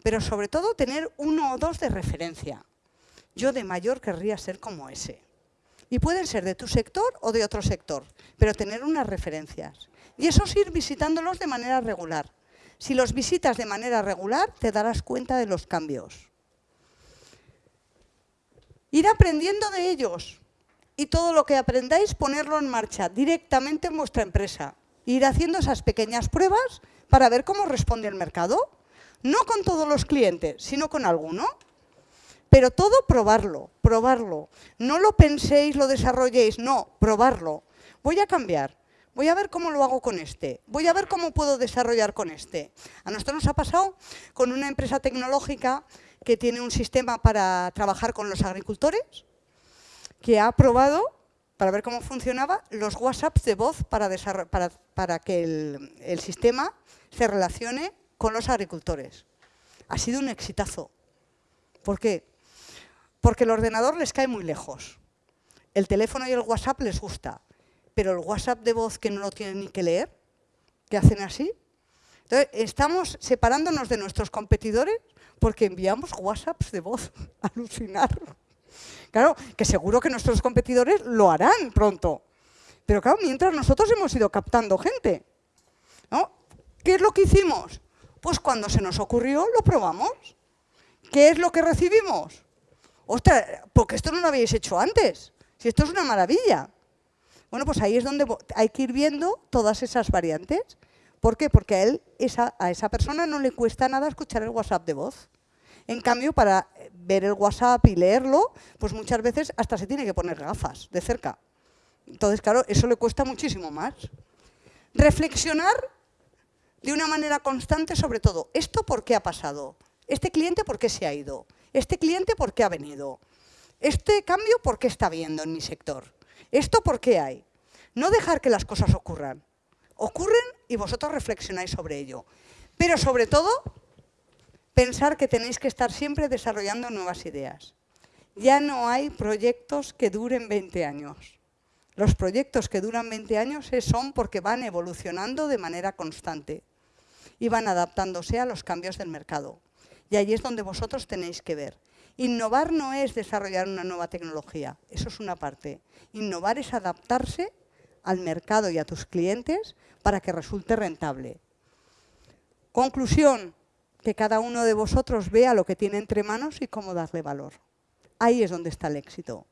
pero sobre todo tener uno o dos de referencia. Yo de mayor querría ser como ese. Y pueden ser de tu sector o de otro sector, pero tener unas referencias. Y eso es ir visitándolos de manera regular. Si los visitas de manera regular, te darás cuenta de los cambios. Ir aprendiendo de ellos y todo lo que aprendáis ponerlo en marcha directamente en vuestra empresa. Ir haciendo esas pequeñas pruebas para ver cómo responde el mercado. No con todos los clientes, sino con alguno. Pero todo probarlo, probarlo. No lo penséis, lo desarrolléis, no, probarlo. Voy a cambiar, voy a ver cómo lo hago con este, voy a ver cómo puedo desarrollar con este. A nosotros nos ha pasado con una empresa tecnológica que tiene un sistema para trabajar con los agricultores, que ha probado, para ver cómo funcionaba, los WhatsApps de voz para, que el, el sistema se relacione con los agricultores. Ha sido un exitazo. ¿Por qué? Porque el ordenador les cae muy lejos. El teléfono y el WhatsApp les gusta, pero el WhatsApp de voz que no lo tienen ni que leer, que hacen así. Entonces, estamos separándonos de nuestros competidores porque enviamos WhatsApps de voz. Alucinar. Claro, que seguro que nuestros competidores lo harán pronto. Pero claro, mientras nosotros hemos ido captando gente. ¿Qué es lo que hicimos? Pues cuando se nos ocurrió, lo probamos. ¿Qué es lo que recibimos? Ostras, porque esto no lo habéis hecho antes. Si esto es una maravilla. Bueno, pues ahí es donde hay que ir viendo todas esas variantes. ¿Por qué? Porque a, él, a esa persona no le cuesta nada escuchar el WhatsApp de voz. En cambio, para ver el WhatsApp y leerlo, pues muchas veces hasta se tiene que poner gafas de cerca. Entonces, claro, eso le cuesta muchísimo más. Reflexionar de una manera constante sobre todo. ¿Esto por qué ha pasado? ¿Este cliente por qué se ha ido? ¿Este cliente por qué ha venido? ¿Este cambio por qué está viendo en mi sector? ¿Esto por qué hay? No dejar que las cosas ocurran. Ocurren y vosotros reflexionáis sobre ello. Pero sobre todo, pensar que tenéis que estar siempre desarrollando nuevas ideas. Ya no hay proyectos que duren 20 años. Los proyectos que duran 20 años son porque van evolucionando de manera constante y van adaptándose a los cambios del mercado. Y ahí es donde vosotros tenéis que ver. Innovar no es desarrollar una nueva tecnología, eso es una parte. Innovar es adaptarse al mercado y a tus clientes para que resulte rentable. Conclusión, que cada uno de vosotros vea lo que tiene entre manos y cómo darle valor. Ahí es donde está el éxito.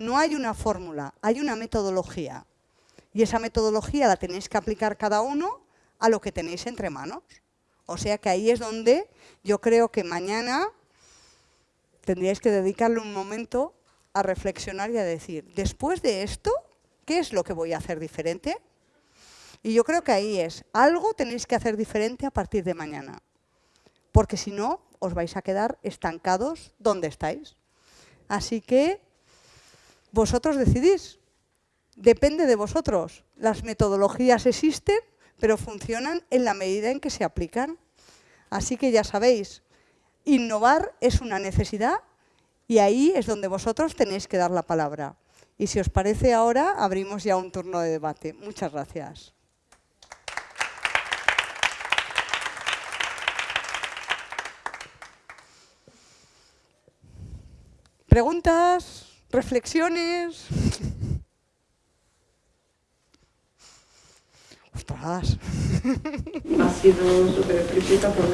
No hay una fórmula, hay una metodología. Y esa metodología la tenéis que aplicar cada uno a lo que tenéis entre manos. O sea que ahí es donde yo creo que mañana tendríais que dedicarle un momento a reflexionar y a decir, después de esto, ¿qué es lo que voy a hacer diferente? Y yo creo que ahí es, algo tenéis que hacer diferente a partir de mañana. Porque si no, os vais a quedar estancados donde estáis. Así que vosotros decidís. Depende de vosotros. Las metodologías existen, pero funcionan en la medida en que se aplican. Así que ya sabéis, innovar es una necesidad y ahí es donde vosotros tenéis que dar la palabra. Y si os parece ahora, abrimos ya un turno de debate. Muchas gracias. ¿Preguntas? ¿Reflexiones? Ostras. Ha sido súper explícita por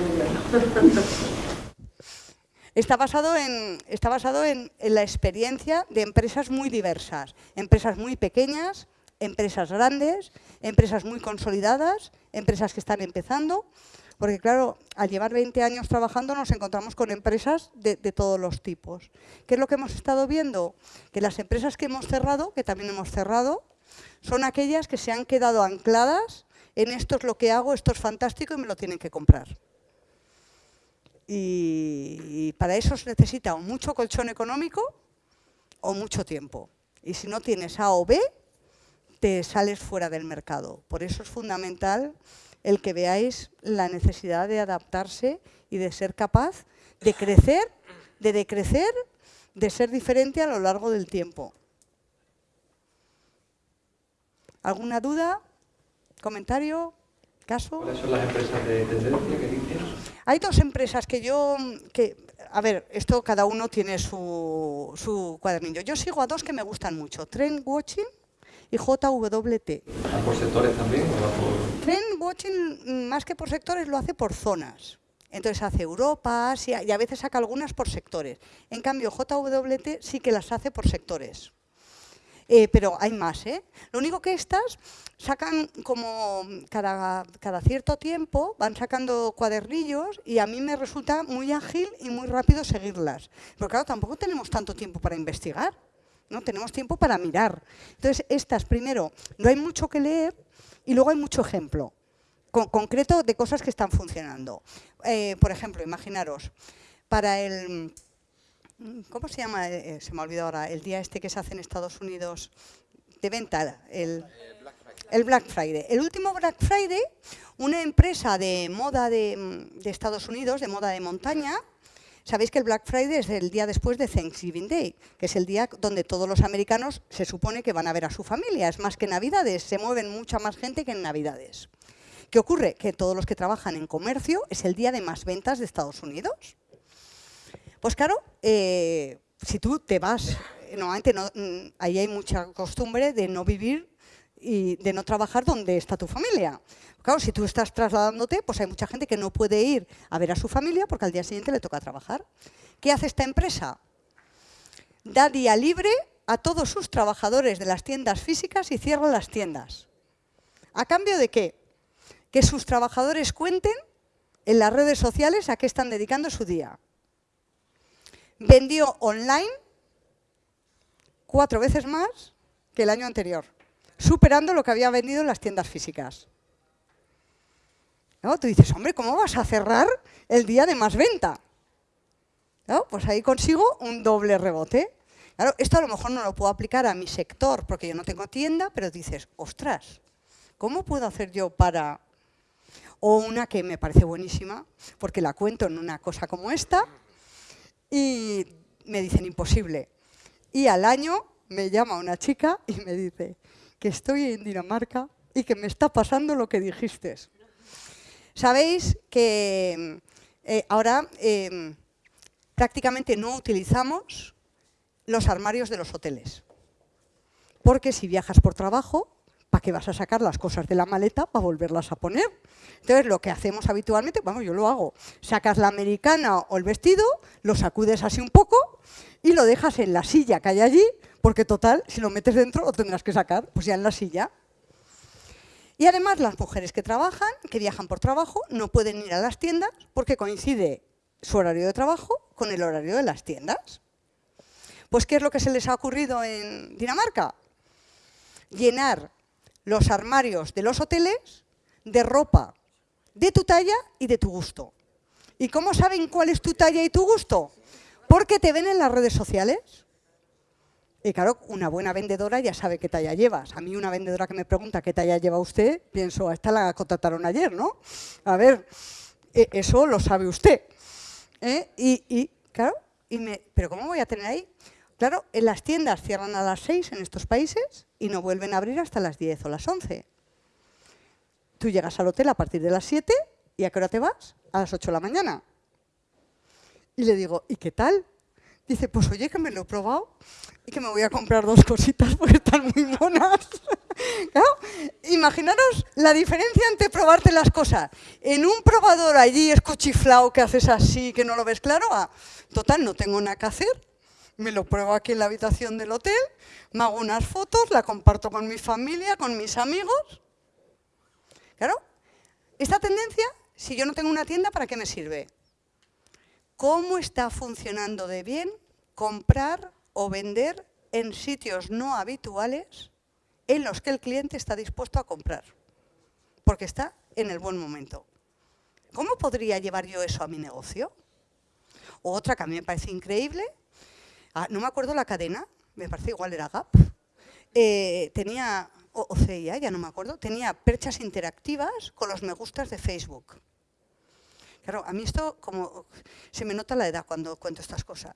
Está basado, en, está basado en, la experiencia de empresas muy diversas, empresas muy pequeñas, empresas grandes, empresas muy consolidadas, empresas que están empezando. Porque claro, al llevar 20 años trabajando nos encontramos con empresas de, de, todos los tipos. ¿Qué es lo que hemos estado viendo? Que las empresas que hemos cerrado, que también hemos cerrado, son aquellas que se han quedado ancladas en esto es lo que hago, esto es fantástico y me lo tienen que comprar. Y, para eso se necesita mucho colchón económico o mucho tiempo. Y si no tienes A o B, te sales fuera del mercado. Por eso es fundamental el que veáis la necesidad de adaptarse y de ser capaz de crecer, de decrecer, de ser diferente a lo largo del tiempo. ¿Alguna duda? ¿Comentario? ¿Caso? ¿Cuáles son las empresas de tendencia que dices? Hay dos empresas que yo... Que, a ver, esto cada uno tiene su, su cuadernillo. Yo sigo a dos que me gustan mucho. Trend Watching y JWT. ¿Ah, ¿Por sectores también? por... Trend Watching, más que por sectores, lo hace por zonas. Entonces hace Europa, Asia y a veces saca algunas por sectores. En cambio, JWT sí que las hace por sectores. Eh, pero hay más. ¿eh? Lo único que estas sacan como cada, cada cierto tiempo, van sacando cuadernillos y a mí me resulta muy ágil y muy rápido seguirlas. Pero claro, tampoco tenemos tanto tiempo para investigar. ¿no? Tenemos tiempo para mirar. Entonces, estas, primero, no hay mucho que leer y luego hay mucho ejemplo concreto de cosas que están funcionando. Eh, por ejemplo, imaginaros, para el ¿Cómo se llama? Eh, eh, se me ha olvidado ahora. El día este que se hace en Estados Unidos de venta, el, el Black Friday. El último Black Friday, una empresa de moda de, de, Estados Unidos, de moda de montaña, sabéis que el Black Friday es el día después de Thanksgiving Day, que es el día donde todos los americanos se supone que van a ver a su familia. Es más que Navidades, se mueven mucha más gente que en Navidades. ¿Qué ocurre? Que todos los que trabajan en comercio es el día de más ventas de Estados Unidos. Pues claro, eh, si tú te vas, normalmente no, mm, ahí hay mucha costumbre de no vivir y de no trabajar donde está tu familia. Claro, si tú estás trasladándote, pues hay mucha gente que no puede ir a ver a su familia porque al día siguiente le toca trabajar. ¿Qué hace esta empresa? Da día libre a todos sus trabajadores de las tiendas físicas y cierra las tiendas. ¿A cambio de qué? Que sus trabajadores cuenten en las redes sociales a qué están dedicando su día vendió online cuatro veces más que el año anterior, superando lo que había vendido en las tiendas físicas. ¿No? Tú dices, hombre, ¿cómo vas a cerrar el día de más venta? ¿No? Pues ahí consigo un doble rebote. Claro, esto a lo mejor no lo puedo aplicar a mi sector porque yo no tengo tienda, pero dices, ostras, ¿cómo puedo hacer yo para...? O una que me parece buenísima, porque la cuento en una cosa como esta, y me dicen imposible. Y al año me llama una chica y me dice que estoy en Dinamarca y que me está pasando lo que dijiste. Sabéis que eh, ahora eh, prácticamente no utilizamos los armarios de los hoteles. Porque si viajas por trabajo, ¿para qué vas a sacar las cosas de la maleta para volverlas a poner? Entonces, lo que hacemos habitualmente, vamos, yo lo hago, sacas la americana o el vestido, lo sacudes así un poco y lo dejas en la silla que hay allí, porque total, si lo metes dentro lo tendrás que sacar, pues ya en la silla. Y además las mujeres que trabajan, que viajan por trabajo, no pueden ir a las tiendas porque coincide su horario de trabajo con el horario de las tiendas. Pues, ¿qué es lo que se les ha ocurrido en Dinamarca? Llenar los armarios de los hoteles de ropa de tu talla y de tu gusto. ¿Y cómo saben cuál es tu talla y tu gusto? Porque te ven en las redes sociales. Y claro, una buena vendedora ya sabe qué talla llevas. A mí una vendedora que me pregunta qué talla lleva usted, pienso, a esta la contrataron ayer, ¿no? A ver, e, eso lo sabe usted. ¿eh? Y, claro, y me, ¿pero cómo voy a tener ahí? Claro, en las tiendas cierran a las 6 en estos países y no vuelven a abrir hasta las 10 o las 11. Tú llegas al hotel a partir de las 7 y ¿a qué hora te vas? A las 8 de la mañana. Y le digo, ¿y qué tal? Dice, pues oye, que me lo he probado y que me voy a comprar dos cositas porque están muy monas. imaginaros la diferencia entre probarte las cosas. En un probador allí escuchiflao que haces así, que no lo ves claro, total, no tengo nada que hacer, me lo pruebo aquí en la habitación del hotel, me hago unas fotos, la comparto con mi familia, con mis amigos. Claro, esta tendencia Si yo no tengo una tienda, ¿para qué me sirve? ¿Cómo está funcionando de bien comprar o vender en sitios no habituales en los que el cliente está dispuesto a comprar? Porque está en el buen momento. ¿Cómo podría llevar yo eso a mi negocio? otra que a mí me parece increíble, no me acuerdo la cadena, me parece igual era Gap, eh, tenía, o, CIA, ya no me acuerdo, tenía perchas interactivas con los me gustas de Facebook. Claro, a mí esto como se me nota la edad cuando cuento estas cosas.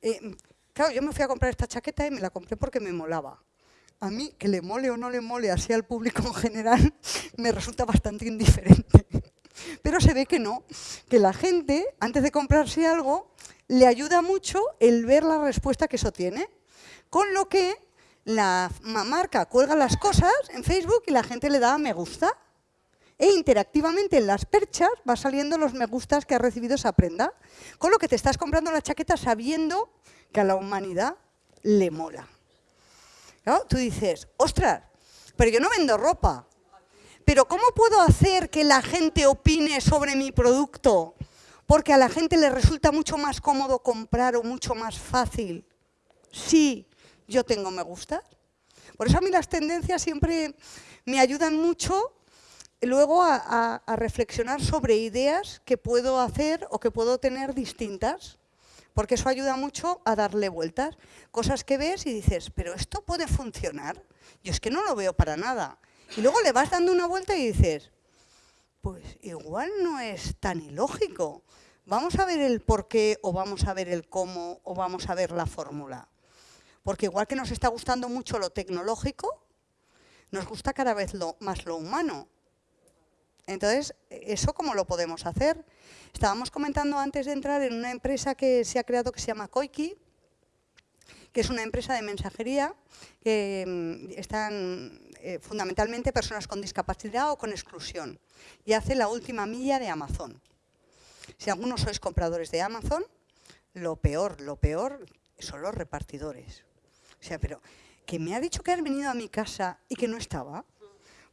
Eh, claro, yo me fui a comprar esta chaqueta y me la compré porque me molaba. A mí, que le mole o no le mole así al público en general, me resulta bastante indiferente. Pero se ve que no, que la gente, antes de comprarse algo, le ayuda mucho el ver la respuesta que eso tiene. Con lo que la marca cuelga las cosas en Facebook y la gente le da me gusta e interactivamente en las perchas va saliendo los me gustas que ha recibido esa prenda. Con lo que te estás comprando la chaqueta sabiendo que a la humanidad le mola. Tú dices, ostras, pero yo no vendo ropa. Pero ¿cómo puedo hacer que la gente opine sobre mi producto? Porque a la gente le resulta mucho más cómodo comprar o mucho más fácil si yo tengo me gustas. Por eso a mí las tendencias siempre me ayudan mucho luego a, reflexionar sobre ideas que puedo hacer o que puedo tener distintas, porque eso ayuda mucho a darle vueltas. Cosas que ves y dices, pero esto puede funcionar. Yo es que no lo veo para nada. Y luego le vas dando una vuelta y dices, pues igual no es tan ilógico. Vamos a ver el por qué o vamos a ver el cómo o vamos a ver la fórmula. Porque igual que nos está gustando mucho lo tecnológico, nos gusta cada vez más lo humano. Entonces, ¿eso cómo lo podemos hacer? Estábamos comentando antes de entrar en una empresa que se ha creado que se llama Koiki, que es una empresa de mensajería que mm, están eh, fundamentalmente personas con discapacidad o con exclusión y hace la última milla de Amazon. Si algunos sois compradores de Amazon, lo peor, lo peor son los repartidores. O sea, pero que me ha dicho que has venido a mi casa y que no estaba,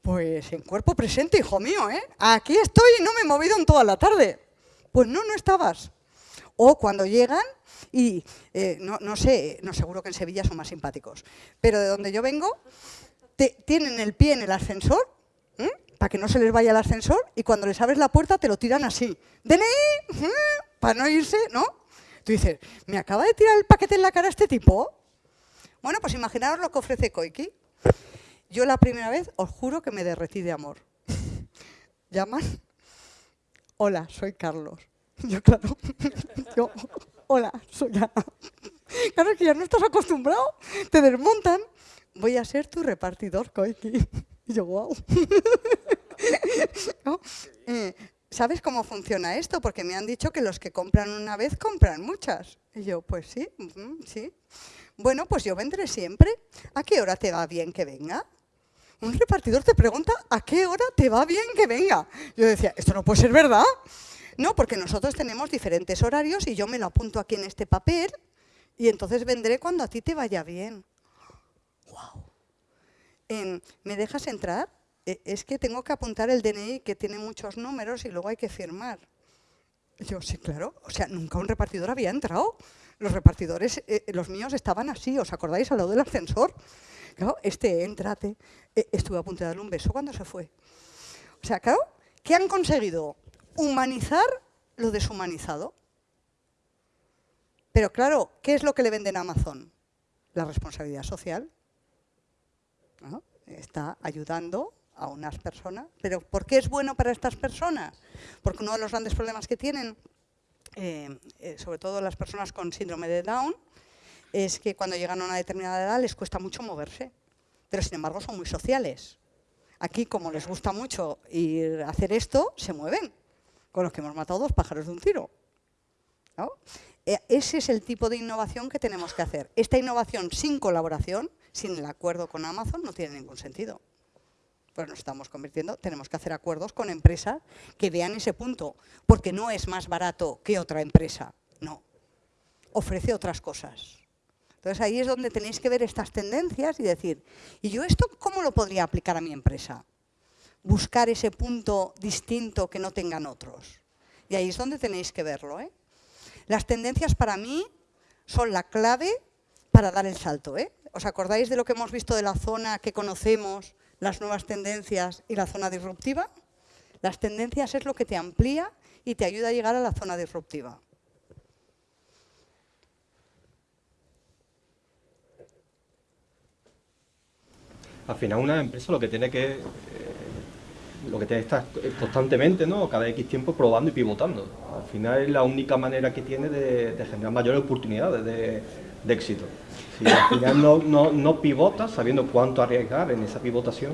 pues en cuerpo presente, hijo mío, ¿eh? Aquí estoy y no me he movido en toda la tarde. Pues no, no estabas. O cuando llegan y, eh, no, sé, no seguro que en Sevilla son más simpáticos, pero de donde yo vengo, tienen el pie en el ascensor, para que no se les vaya el ascensor, y cuando les abres la puerta te lo tiran así. DNI, para no irse, ¿no? Tú dices, ¿me acaba de tirar el paquete en la cara este tipo? Bueno, pues imaginaos lo que ofrece Koiki. Yo la primera vez os juro que me derretí de amor. Llaman, hola, soy Carlos. Yo, claro, yo, hola, soy Ana. Claro, que ya no estás acostumbrado, te desmontan. Voy a ser tu repartidor, Koiki. Y yo, wow. Eh, ¿Sabes cómo funciona esto? Porque me han dicho que los que compran una vez compran muchas. Y yo, pues sí, sí. Bueno, pues yo vendré siempre. ¿A qué hora te va bien que venga? Un repartidor te pregunta a qué hora te va bien que venga. Yo decía, esto no puede ser verdad. No, porque nosotros tenemos diferentes horarios y yo me lo apunto aquí en este papel y entonces vendré cuando a ti te vaya bien. ¡Wow! ¿Me dejas entrar? E, es que tengo que apuntar el DNI que tiene muchos números y luego hay que firmar. Yo, sí, claro. O sea, nunca un repartidor había entrado. Los repartidores, eh, los míos estaban así, ¿os acordáis? Al lado del ascensor. Claro, este, entrate. E, estuve a punto de darle un beso cuando se fue. O sea, claro, ¿qué han conseguido? humanizar lo deshumanizado. Pero claro, ¿qué es lo que le venden a Amazon? La responsabilidad social. Está ayudando a unas personas. ¿Pero por qué es bueno para estas personas? Porque uno de los grandes problemas que tienen, eh, eh, sobre todo las personas con síndrome de Down, es que cuando llegan a una determinada edad les cuesta mucho moverse. Pero sin embargo son muy sociales. Aquí, como les gusta mucho ir a hacer esto, se mueven con los que hemos matado dos pájaros de un tiro. E, ese es el tipo de innovación que tenemos que hacer. Esta innovación sin colaboración, sin el acuerdo con Amazon, no tiene ningún sentido. Pues nos estamos convirtiendo, tenemos que hacer acuerdos con empresas que vean ese punto, porque no es más barato que otra empresa, no. Ofrece otras cosas. Entonces ahí es donde tenéis que ver estas tendencias y decir, ¿y yo esto cómo lo podría aplicar a mi empresa? buscar ese punto distinto que no tengan otros. Y ahí es donde tenéis que verlo. ¿eh? Las tendencias para mí son la clave para dar el salto. ¿eh? ¿Os acordáis de lo que hemos visto de la zona que conocemos, las nuevas tendencias y la zona disruptiva? Las tendencias es lo que te amplía y te ayuda a llegar a la zona disruptiva. Al final una empresa lo que tiene que eh, lo que tiene que estar constantemente, ¿no? cada X tiempo probando y pivotando. Al final es la única manera que tiene de, generar mayores oportunidades de, éxito. Si al final no, no, no pivotas sabiendo cuánto arriesgar en esa pivotación,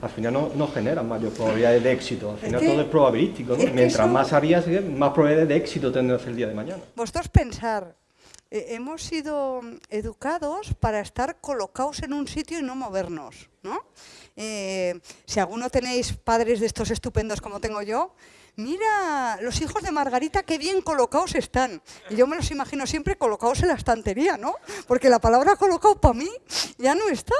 al final no, no genera mayor probabilidades de éxito. Al final todo es probabilístico. Mientras más arriesgues, más probabilidades de éxito tendrás el día de mañana. Vosotros pensar, eh, hemos sido educados para estar colocados en un sitio y no movernos. ¿no? Eh, si alguno tenéis padres de estos estupendos como tengo yo, mira, los hijos de Margarita qué bien colocados están. Y yo me los imagino siempre colocados en la estantería, ¿no? Porque la palabra colocado para mí ya no está.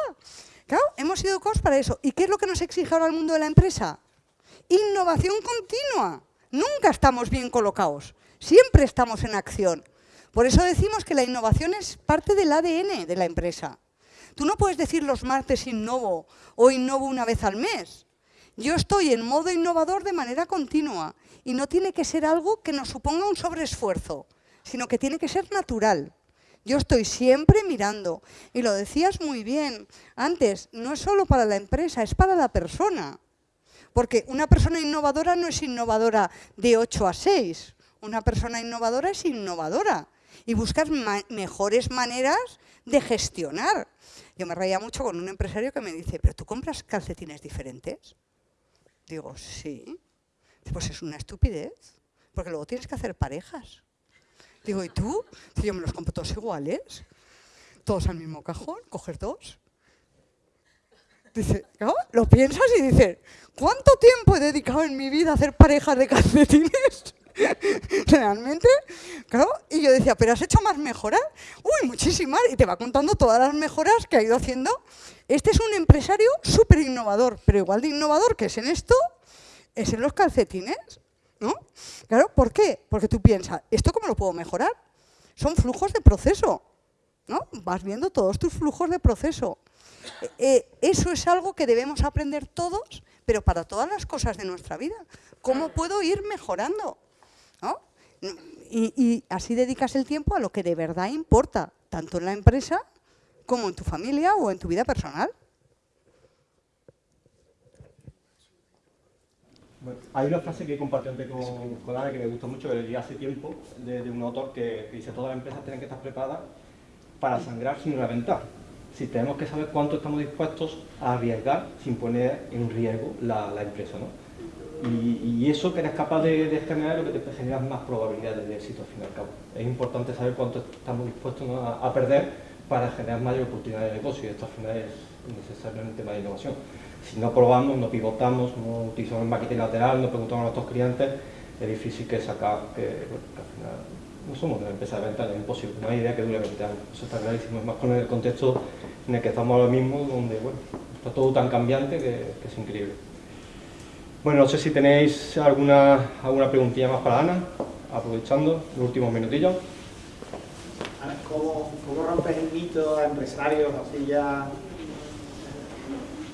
Claro, hemos sido educados para eso. ¿Y qué es lo que nos exige ahora el mundo de la empresa? Innovación continua. Nunca estamos bien colocados. Siempre estamos en acción. Por eso decimos que la innovación es parte del ADN de la empresa. Tú no puedes decir los martes innovo o innovo una vez al mes. Yo estoy en modo innovador de manera continua y no tiene que ser algo que nos suponga un sobreesfuerzo, sino que tiene que ser natural. Yo estoy siempre mirando. Y lo decías muy bien antes, no es solo para la empresa, es para la persona. Porque una persona innovadora no es innovadora de 8 a 6. Una persona innovadora es innovadora. Y buscas mejores maneras de gestionar. Yo me reía mucho con un empresario que me dice, ¿pero tú compras calcetines diferentes? Digo, sí. Pues es una estupidez, porque luego tienes que hacer parejas. Digo, ¿y tú? Si yo me los compro todos iguales, todos al mismo cajón, coger dos. Dice, lo piensas y dices, ¿cuánto tiempo he dedicado en mi vida a hacer parejas de calcetines? Realmente, claro, y yo decía, ¿pero has hecho más mejoras? Uy, muchísimas, y te va contando todas las mejoras que ha ido haciendo. Este es un empresario súper innovador, pero igual de innovador que es en esto, es en los calcetines. ¿no? Claro, ¿por qué? Porque tú piensas, ¿esto cómo lo puedo mejorar? Son flujos de proceso, ¿no? Vas viendo todos tus flujos de proceso. Eh, eh, eso es algo que debemos aprender todos, pero para todas las cosas de nuestra vida. ¿Cómo puedo ir mejorando? Y, y así dedicas el tiempo a lo que de verdad importa, tanto en la empresa como en tu familia o en tu vida personal. hay una frase que he compartido antes con, con Ana que me gustó mucho, que leí hace tiempo, de, un autor que, dice todas las empresas tienen que estar preparadas para sangrar sin reventar. Si tenemos que saber cuánto estamos dispuestos a arriesgar sin poner en riesgo la, empresa. ¿no? Y, eso que eres capaz de, generar lo que te genera más probabilidades de éxito al fin y al cabo. Es importante saber cuánto estamos dispuestos a, perder para generar mayor oportunidades de negocio y esto al final es necesario en el tema de innovación si no probamos, no pivotamos, no utilizamos el marketing lateral, no preguntamos a nuestros clientes, es difícil que sacar, que, al final no somos una empresa de venta, es imposible, no hay idea que dure 20 años, eso está clarísimo, es más con el contexto en el que estamos ahora mismo, donde bueno, está todo tan cambiante que, es increíble. Bueno, no sé si tenéis alguna, alguna preguntilla más para Ana, aprovechando los últimos minutillos. ¿Cómo, cómo rompes el mito a empresarios así ya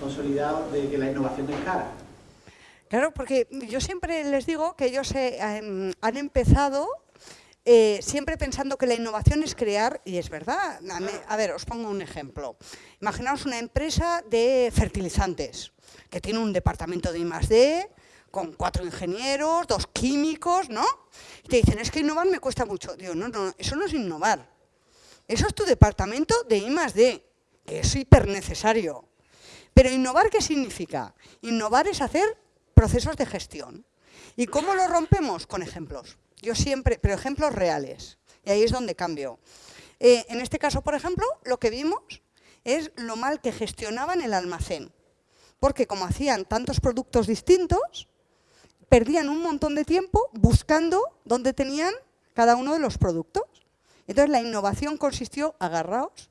consolidado de que la innovación es cara. Claro, porque yo siempre les digo que ellos eh, han empezado eh, siempre pensando que la innovación es crear, y es verdad. A, ver, os pongo un ejemplo. Imaginaos una empresa de fertilizantes, que tiene un departamento de I+.D., con cuatro ingenieros, dos químicos, ¿no? Y te dicen, es que innovar me cuesta mucho. Digo, no, no, eso no es innovar. Eso es tu departamento de I+.D., que es hiper necesario. Pero innovar, ¿qué significa? Innovar es hacer procesos de gestión. ¿Y cómo lo rompemos? Con ejemplos. Yo siempre, pero ejemplos reales. Y ahí es donde cambio. Eh, en este caso, por ejemplo, lo que vimos es lo mal que gestionaban el almacén. Porque como hacían tantos productos distintos, perdían un montón de tiempo buscando dónde tenían cada uno de los productos. Entonces la innovación consistió, agarraos,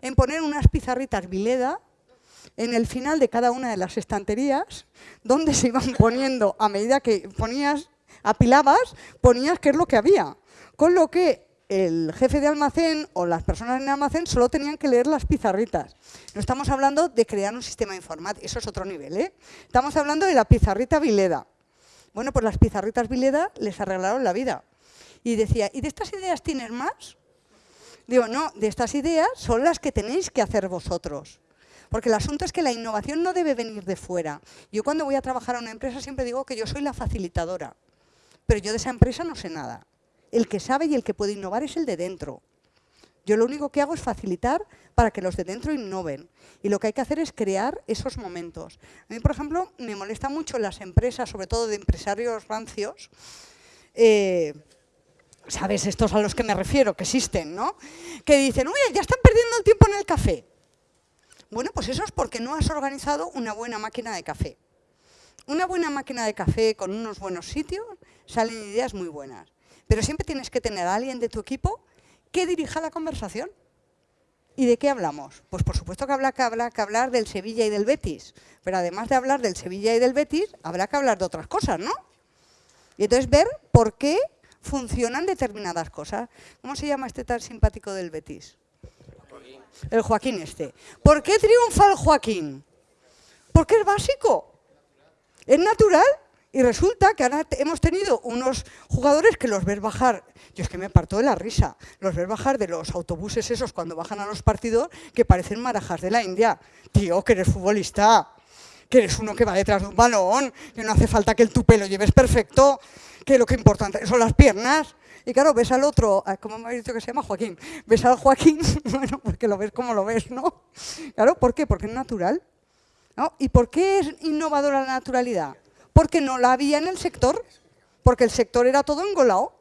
en poner unas pizarritas Vileda en el final de cada una de las estanterías, donde se iban poniendo, a medida que ponías, apilabas, ponías qué es lo que había. Con lo que el jefe de almacén o las personas en el almacén solo tenían que leer las pizarritas. No estamos hablando de crear un sistema informático, eso es otro nivel. ¿eh? Estamos hablando de la pizarrita Vileda. Bueno, pues las pizarritas Vileda les arreglaron la vida. Y decía, ¿y de estas ideas tienes más? Digo, no, de estas ideas son las que tenéis que hacer vosotros. Porque el asunto es que la innovación no debe venir de fuera. Yo cuando voy a trabajar a una empresa siempre digo que yo soy la facilitadora, pero yo de esa empresa no sé nada. El que sabe y el que puede innovar es el de dentro. Yo lo único que hago es facilitar para que los de dentro innoven. Y lo que hay que hacer es crear esos momentos. A mí, por ejemplo, me molesta mucho las empresas, sobre todo de empresarios rancios, eh, ¿sabes? Estos a los que me refiero, que existen, ¿no? Que dicen, uy, ya están perdiendo el tiempo en el café. Bueno, pues eso es porque no has organizado una buena máquina de café. Una buena máquina de café con unos buenos sitios salen ideas muy buenas. Pero siempre tienes que tener a alguien de tu equipo que dirija la conversación. ¿Y de qué hablamos? Pues por supuesto que habrá que hablar, que hablar del Sevilla y del Betis. Pero además de hablar del Sevilla y del Betis, habrá que hablar de otras cosas, ¿no? Y entonces ver por qué funcionan determinadas cosas. ¿Cómo se llama este tan simpático del Betis? El Joaquín este. ¿Por qué triunfa el Joaquín? Porque es básico. Es natural. Y resulta que ahora hemos tenido unos jugadores que los ves bajar, yo es que me parto de la risa, los ves bajar de los autobuses esos cuando bajan a los partidos que parecen marajas de la India. Tío, que eres futbolista, que eres uno que va detrás de un balón, que no hace falta que el tupe lo lleves perfecto, que lo que importante son las piernas. Y claro, ves al otro, ah, ¿cómo me habéis dicho que se llama? Joaquín. Ves al Joaquín, bueno, porque lo ves como lo ves, ¿no? Claro, ¿por qué? Porque es natural. ¿no? ¿Y por qué es innovadora la naturalidad? Porque no la había en el sector, porque el sector era todo engolado.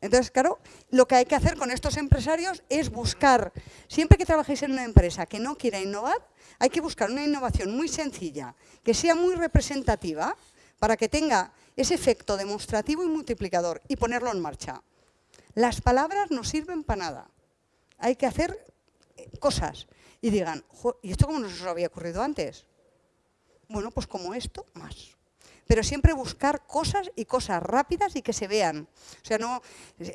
Entonces, claro, lo que hay que hacer con estos empresarios es buscar, siempre que trabajéis en una empresa que no quiera innovar, hay que buscar una innovación muy sencilla, que sea muy representativa, para que tenga ese efecto demostrativo y multiplicador y ponerlo en marcha. Las palabras no sirven para nada. Hay que hacer eh, cosas y digan, ¿y esto cómo no se os había ocurrido antes? Bueno, pues como esto, más. Pero siempre buscar cosas y cosas rápidas y que se vean. O sea, no,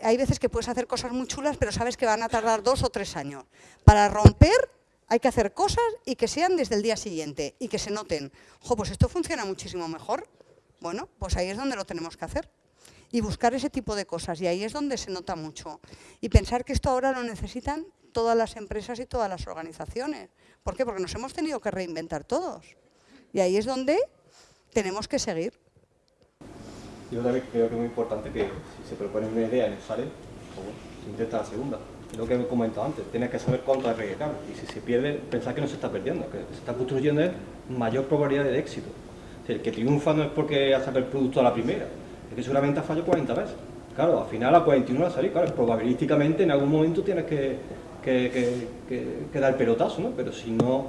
hay veces que puedes hacer cosas muy chulas, pero sabes que van a tardar dos o tres años. Para romper hay que hacer cosas y que sean desde el día siguiente y que se noten. Jo, pues esto funciona muchísimo mejor. Bueno, pues ahí es donde lo tenemos que hacer. Y buscar ese tipo de cosas, y ahí es donde se nota mucho. Y pensar que esto ahora lo necesitan todas las empresas y todas las organizaciones. ¿Por qué? Porque nos hemos tenido que reinventar todos. Y ahí es donde tenemos que seguir. Yo también creo que es muy importante que si se propone una idea y no sale, pues, intenta la segunda. Lo que he comentado antes, tienes que saber cuánto hay que Y si se pierde, pensar que no se está perdiendo, que se está construyendo mayor probabilidad de éxito el que triunfa no es porque ha sacado el producto a la primera, es que seguramente ha fallado 40 veces. Claro, al final a 41 va a salir, claro, probabilísticamente en algún momento tienes que, dar el pelotazo, ¿no? Pero si no,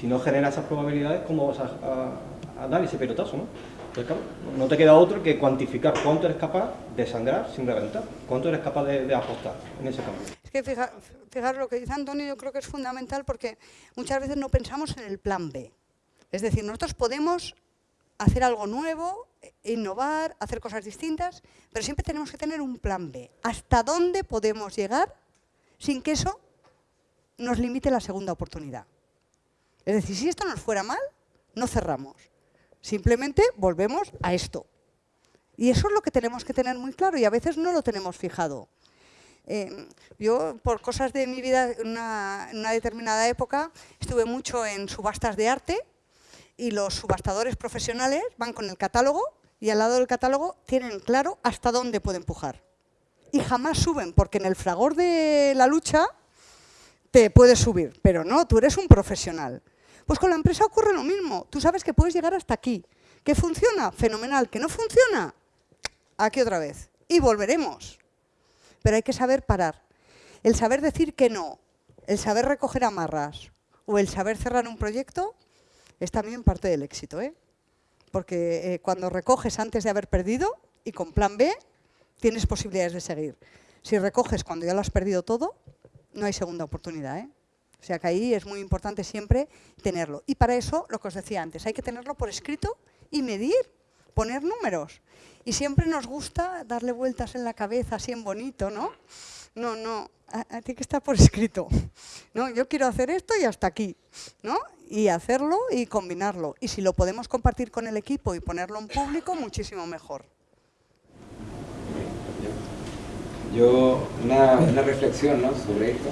si no generas esas probabilidades, ¿cómo vas a, dar ese pelotazo, no? Pues claro, no te queda otro que cuantificar cuánto eres capaz de sangrar sin reventar, cuánto eres capaz de, apostar en ese cambio. Es que fijar, lo que dice Antonio yo creo que es fundamental porque muchas veces no pensamos en el plan B. Es decir, nosotros podemos hacer algo nuevo, innovar, hacer cosas distintas, pero siempre tenemos que tener un plan B. ¿Hasta dónde podemos llegar sin que eso nos limite la segunda oportunidad? Es decir, si esto nos fuera mal, no cerramos. Simplemente volvemos a esto. Y eso es lo que tenemos que tener muy claro y a veces no lo tenemos fijado. Eh, yo, por cosas de mi vida, en una determinada época, estuve mucho en subastas de arte y los subastadores profesionales van con el catálogo y al lado del catálogo tienen claro hasta dónde puede empujar. Y jamás suben, porque en el fragor de la lucha te puedes subir, pero no, tú eres un profesional. Pues con la empresa ocurre lo mismo, tú sabes que puedes llegar hasta aquí. ¿Que funciona? Fenomenal. ¿Que no funciona? Aquí otra vez. Y volveremos. Pero hay que saber parar. El saber decir que no, el saber recoger amarras o el saber cerrar un proyecto es también parte del éxito. ¿eh? Porque eh, cuando recoges antes de haber perdido y con plan B, tienes posibilidades de seguir. Si recoges cuando ya lo has perdido todo, no hay segunda oportunidad. ¿eh? O sea que ahí es muy importante siempre tenerlo. Y para eso, lo que os decía antes, hay que tenerlo por escrito y medir, poner números. Y siempre nos gusta darle vueltas en la cabeza así en bonito, ¿no? No, no, tiene que estar por escrito. ¿no? Yo quiero hacer esto y hasta aquí. ¿no? Y hacerlo y combinarlo. Y si lo podemos compartir con el equipo y ponerlo en público, muchísimo mejor. Yo, una, una reflexión ¿no? sobre esto.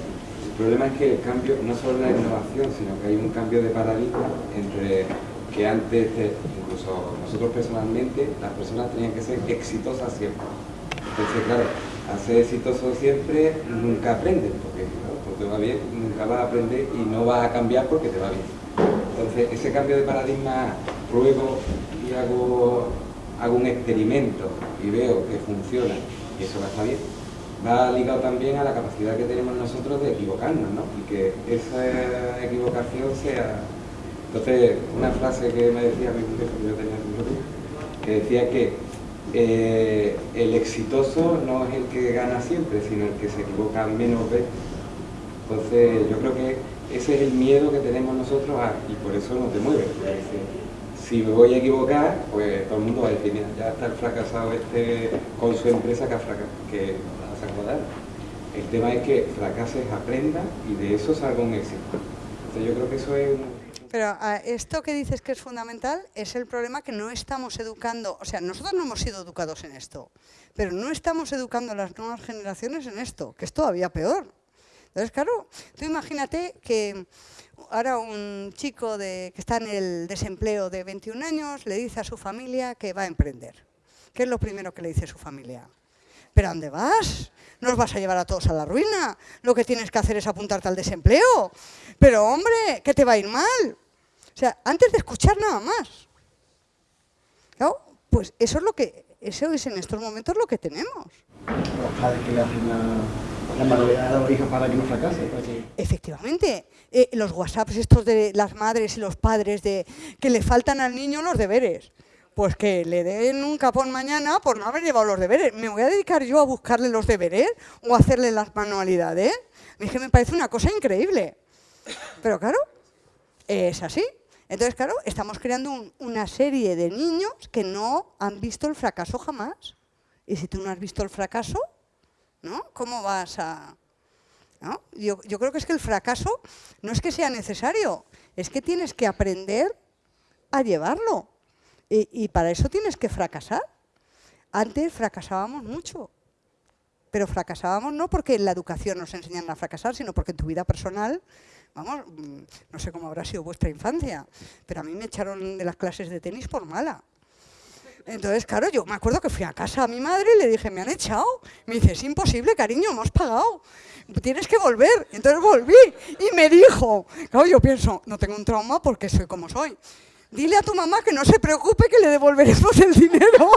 El problema es que el cambio, no solo la innovación, sino que hay un cambio de paradigma entre que antes, incluso nosotros personalmente, las personas tenían que ser exitosas siempre. Entonces, claro, hacer exitoso siempre nunca aprendes, porque te va bien, nunca vas a aprender y no vas a cambiar porque te va bien. Entonces, ese cambio de paradigma, pruebo y hago, hago un experimento y veo que funciona y eso va a estar bien, va ligado también a la capacidad que tenemos nosotros de equivocarnos, ¿no? Y que esa equivocación sea... Entonces, una frase que me decía mi jefe, que yo tenía que decía que eh, el exitoso no es el que gana siempre, sino el que se equivoca menos veces. Entonces, yo creo que ese es el miedo que tenemos nosotros y por eso no te. Si me voy a equivocar, pues todo el mundo va a decir, mira, ya está el fracasado este con su empresa que, que a acordar. El tema es que fracases, aprenda y de eso salga un éxito. Entonces yo creo que eso es un... Pero esto que dices que es fundamental es el problema que no estamos educando, o sea, nosotros no hemos sido educados en esto, pero no estamos educando a las nuevas generaciones en esto, que es todavía peor. Entonces, claro, tú imagínate que ahora un chico de, que está en el desempleo de 21 años le dice a su familia que va a emprender. ¿Qué es lo primero que le dice su familia? ¿Pero a dónde vas? ¿Nos vas a llevar a todos a la ruina? Lo que tienes que hacer es apuntarte al desempleo. Pero hombre, que te va a ir mal. O sea, antes de escuchar nada más. Claro, pues eso es lo que, eso es en estos momentos lo que tenemos. Los padres que le hacen la, la a la hija para que no fracase. Efectivamente, eh, los WhatsApps estos de las madres y los padres de que le faltan al niño los deberes. Pues que le den un capón mañana por no haber llevado los deberes. ¿Me voy a dedicar yo a buscarle los deberes o a hacerle las manualidades? Es que me parece una cosa increíble. Pero claro, es así. Entonces, claro, estamos creando una serie de niños que no han visto el fracaso jamás. Y si tú no has visto el fracaso, ¿no? ¿Cómo vas a...? Yo, creo que es que el fracaso no es que sea necesario, es que tienes que aprender a llevarlo. Y, y para eso tienes que fracasar. Antes fracasábamos mucho, pero fracasábamos no porque en la educación nos enseñan a fracasar, sino porque en tu vida personal Vamos, mm, no sé cómo habrá sido vuestra infancia, pero a mí me echaron de las clases de tenis por mala. Entonces, claro, yo me acuerdo que fui a casa a mi madre y le dije, me han echado. Me dice, es imposible, cariño, hemos pagado. Tienes que volver. Entonces volví y me dijo, claro, yo pienso, no tengo un trauma porque soy como soy. Dile a tu mamá que no se preocupe que le devolveremos el dinero.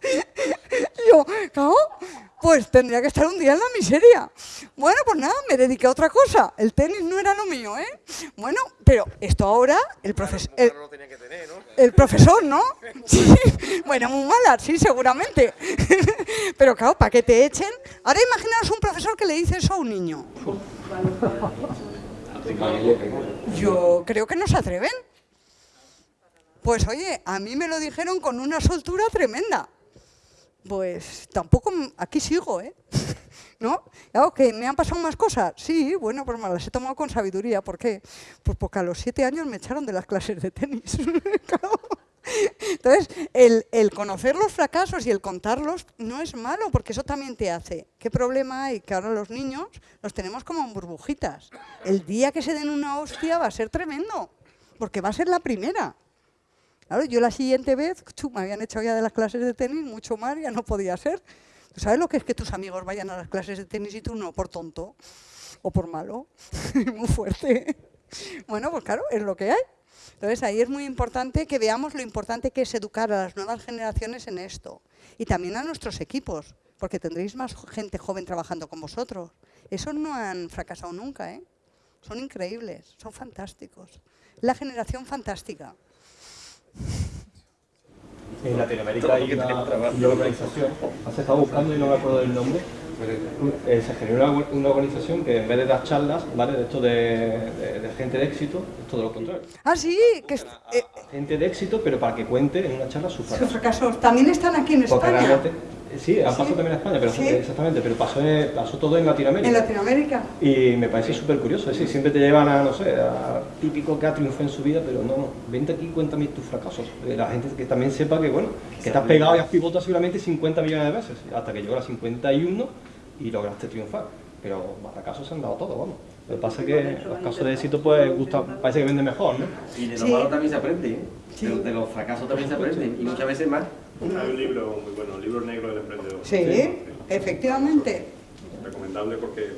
yo, claro, pues tendría que estar un día en la miseria. Bueno, pues nada, me dediqué a otra cosa. El tenis no era lo mío, ¿eh? Bueno, pero esto ahora, el profesor... El, el, profesor, ¿no? Sí, bueno, muy mala, sí, seguramente. Pero claro, para que te echen... Ahora imaginaos un profesor que le dice eso a un niño. Yo creo que no se atreven. Pues oye, a mí me lo dijeron con una soltura tremenda pues tampoco, aquí sigo, ¿eh? ¿No? Claro, que me han pasado más cosas. Sí, bueno, pues me las he tomado con sabiduría. ¿Por qué? Pues porque a los siete años me echaron de las clases de tenis. Entonces, el, conocer los fracasos y el contarlos no es malo, porque eso también te hace. ¿Qué problema hay? Que ahora los niños los tenemos como burbujitas. El día que se den una hostia va a ser tremendo, porque va a ser la primera. Claro, yo la siguiente vez, me habían echado ya de las clases de tenis, mucho más, ya no podía ser. ¿Tú sabes lo que es que tus amigos vayan a las clases de tenis y tú no, por tonto o por malo? muy fuerte. bueno, pues claro, es lo que hay. Entonces ahí es muy importante que veamos lo importante que es educar a las nuevas generaciones en esto. Y también a nuestros equipos, porque tendréis más gente joven trabajando con vosotros. Esos no han fracasado nunca, ¿eh? Son increíbles, son fantásticos. La generación fantástica. En Latinoamérica hay una, organización, has estado buscando y no me acuerdo del nombre. Eh, se generó una, una organización que en vez de dar charlas, ¿vale? De esto de, de- de gente de éxito, es todo lo contrario. Ah, sí, que es- eh, Gente de éxito, pero para que cuente en una charla su sus fracaso. fracasos también están aquí en Porque España. realmente, sí, ha pasado también en España, pero Sí. exactamente, pero pasó, pasó todo en Latinoamérica. En Latinoamérica. Y me parece súper curioso, es decir, siempre te llevan a, no sé, a típico que ha triunfado en su vida, pero no, no, vente aquí y cuéntame tus fracasos. Eh, La gente que también sepa que, bueno, que has pegado y has pivotado seguramente 50 millones de veces, hasta que llegó a las 51 y lograste triunfar. Pero fracasos se han dado todos, vamos. Lo que pasa es que los casos de éxito, pues, gusta, parece que venden mejor, ¿no? Y de lo Sí. malo también se aprende, ¿eh? Sí. De, de los fracasos también se aprenden, y muchas veces más. Hay un libro muy bueno, el libro negro del emprendedor. Sí, efectivamente. Recomendable porque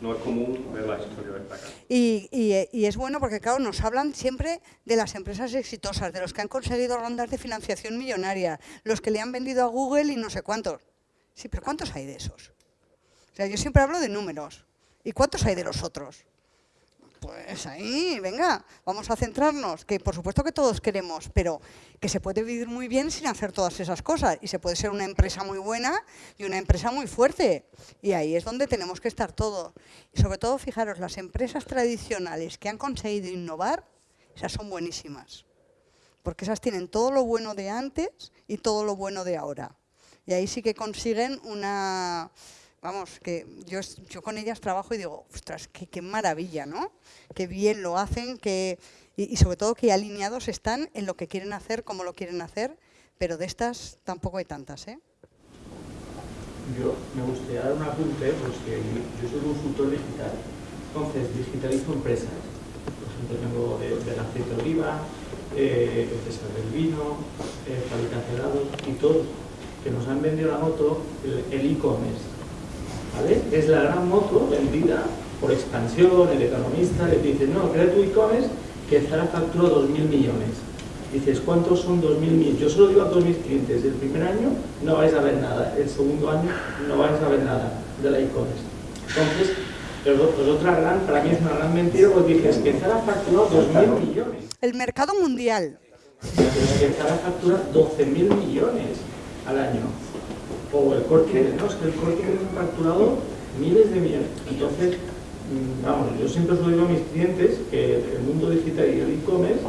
no es común ver las historias destacadas. Y, y- y es bueno porque, claro, nos hablan siempre de las empresas exitosas, de los que han conseguido rondas de financiación millonaria, los que le han vendido a Google y no sé cuántos. Sí, pero ¿cuántos hay de esos? O sea, yo siempre hablo de números. ¿Y cuántos hay de los otros? Pues ahí, venga, vamos a centrarnos, que por supuesto que todos queremos, pero que se puede vivir muy bien sin hacer todas esas cosas y se puede ser una empresa muy buena y una empresa muy fuerte. Y ahí es donde tenemos que estar todos. Y sobre todo, fijaros, las empresas tradicionales que han conseguido innovar, esas son buenísimas, porque esas tienen todo lo bueno de antes y todo lo bueno de ahora. Y ahí sí que consiguen una... Vamos, que yo, yo con ellas trabajo y digo, ostras, qué, qué maravilla, ¿no? Qué bien lo hacen, que, y, sobre todo que alineados están en lo que quieren hacer, cómo lo quieren hacer, pero de estas tampoco hay tantas, ¿eh? Yo me gustaría dar un apunte, pues que yo soy consultor digital. Entonces, digitalizo empresas. Por ejemplo, tengo de- del aceite de oliva, eh, empresas del vino, eh, fabricantes y todos que nos han vendido la moto, el e-commerce. ¿Vale? Es la gran moto vendida por expansión, el economista le dice, no, crea tu e-commerce que Zara facturó 2.000 millones. Dices, ¿cuántos son 2.000 millones? Yo solo digo a todos mis clientes, el primer año no vais a ver nada, el segundo año no vais a ver nada de la e-commerce. Entonces, otra gran, para mí es una gran mentira, porque dices que Zara facturó 2.000 millones. El mercado mundial. que Zara factura 12.000 millones al año. O el corte no, es que el corte Inglés ha facturado miles de millones. Entonces, mm, vamos, yo siempre os digo a mis clientes que el mundo digital y el e-commerce,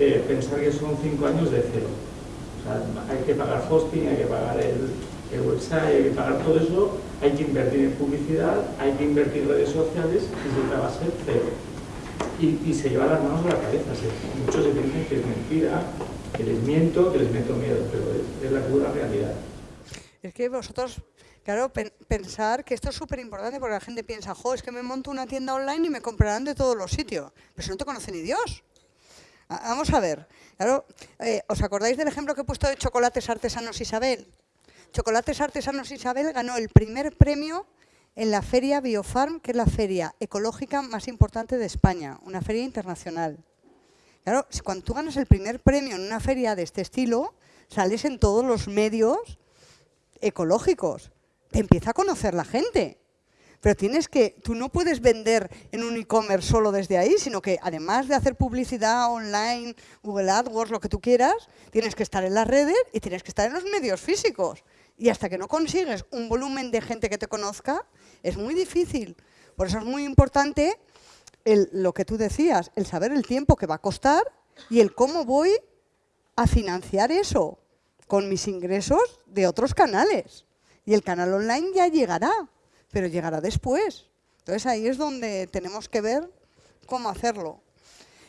eh, pensar que son cinco años de cero. O sea, hay que pagar hosting, hay que pagar el, el website, hay que pagar todo eso, hay que invertir en publicidad, hay que invertir en redes sociales y siempre va a ser cero y, y se lleva las manos a la cabeza. Muchos se piensan que es mentira, que les miento, que les meto miedo, pero es la pura realidad. Es que vosotros, claro, pen- pensar que esto es súper importante porque la gente piensa, jo, es que me monto una tienda online y me comprarán de todos los sitios. Pero si no te conoce ni Dios. A- Vamos a ver, claro, eh, ¿os acordáis del ejemplo que he puesto de chocolates artesanos Isabel? Chocolates Artesanos Isabel ganó el primer premio en la feria Biofarm, que es la feria ecológica más importante de España, una feria internacional. Claro, cuando tú ganas el primer premio en una feria de este estilo, sales en todos los medios ecológicos. Te empieza a conocer la gente. Pero tienes que, tú no puedes vender en un e-commerce solo desde ahí, sino que además de hacer publicidad online, Google AdWords, lo que tú quieras, tienes que estar en las redes y tienes que estar en los medios físicos. Y hasta que no consigues un volumen de gente que te conozca, es muy difícil. Por eso es muy importante lo que tú decías, el saber el tiempo que va a costar y el cómo voy a financiar eso con mis ingresos de otros canales. Y el canal online ya llegará, pero llegará después. Entonces ahí es donde tenemos que ver cómo hacerlo.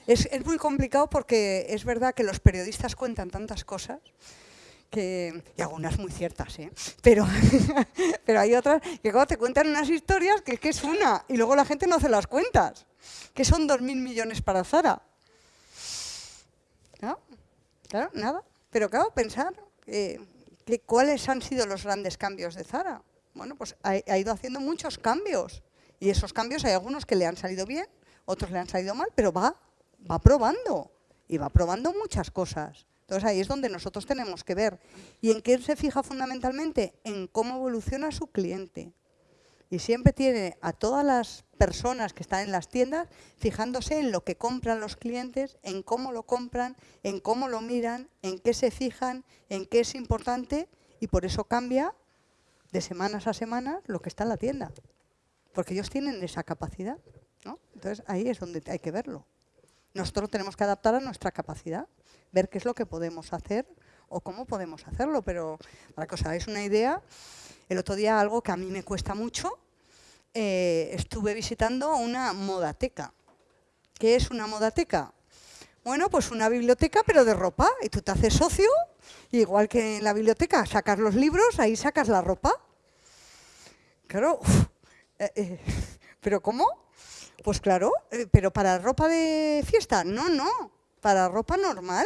Es, es muy complicado porque es verdad que los periodistas cuentan tantas cosas que, y algunas muy ciertas, ¿eh? pero, pero hay otras que cuando te cuentan unas historias que, que es una y luego la gente no hace las cuentas, que son 2.000 millones para Zara. ¿No? Claro, nada. Pero claro, pensar eh, cuáles han sido los grandes cambios de Zara. Bueno, pues ha, ha ido haciendo muchos cambios. Y esos cambios hay algunos que le han salido bien, otros le han salido mal, pero va, va probando. Y va probando muchas cosas. Entonces ahí es donde nosotros tenemos que ver. ¿Y en qué se fija fundamentalmente? En cómo evoluciona su cliente. Y siempre tiene a todas las personas que están en las tiendas fijándose en lo que compran los clientes, en cómo lo compran, en cómo lo miran, en qué se fijan, en qué es importante y por eso cambia de semanas a semanas lo que está en la tienda. Porque ellos tienen esa capacidad. ¿no? Entonces ahí es donde hay que verlo. Nosotros tenemos que adaptar a nuestra capacidad, ver qué es lo que podemos hacer o cómo podemos hacerlo. Pero para que os hagáis una idea, el otro día algo que a mí me cuesta mucho, eh, estuve visitando una modateca. ¿Qué es una modateca? Bueno, pues una biblioteca, pero de ropa. Y tú te haces socio, igual que en la biblioteca sacas los libros, ahí sacas la ropa. Claro, eh, eh, ¿pero cómo? Pues claro, pero para ropa de fiesta, no, no, para ropa normal.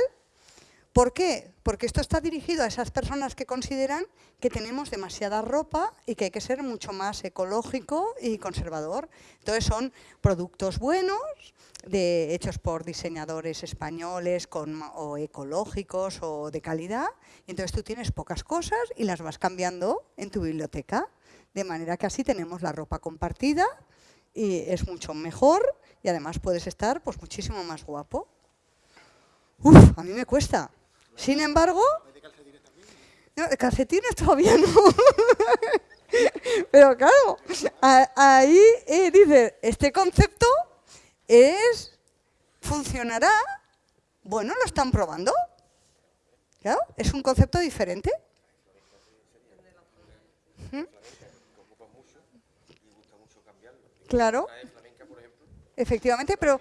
¿Por qué? Porque esto está dirigido a esas personas que consideran que tenemos demasiada ropa y que hay que ser mucho más ecológico y conservador. Entonces son productos buenos, de, hechos por diseñadores españoles o ecológicos o de calidad. Y entonces tú tienes pocas cosas y las vas cambiando en tu biblioteca. De manera que así tenemos la ropa compartida y es mucho mejor y además puedes estar pues muchísimo más guapo. Uf, a mí me cuesta. Sin embargo, no, calcetines todavía no. Pero claro, ahí eh, dice, este concepto es, funcionará, bueno, lo están probando. Claro, es un concepto diferente. Ujú. Claro. Efectivamente, pero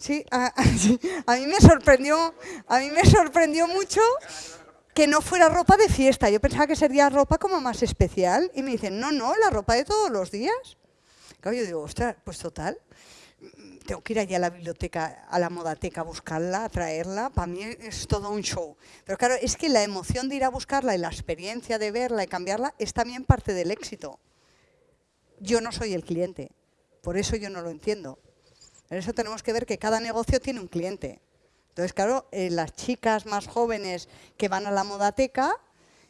sí, a, a- mí me sorprendió, a mí me sorprendió mucho que no fuera ropa de fiesta. Yo pensaba que sería ropa como más especial y me dicen, "No, no, la ropa de todos los días." Claro, yo digo, "Ostras, pues total, tengo que ir allá a la biblioteca, a la modateca a buscarla, a traerla, para mí es todo un show. Pero claro, es que la emoción de ir a buscarla y la experiencia de verla y cambiarla es también parte del éxito. Yo no soy el cliente, por eso yo no lo entiendo. Por eso tenemos que ver que cada negocio tiene un cliente. Entonces, claro, eh, las chicas más jóvenes que van a la modateca,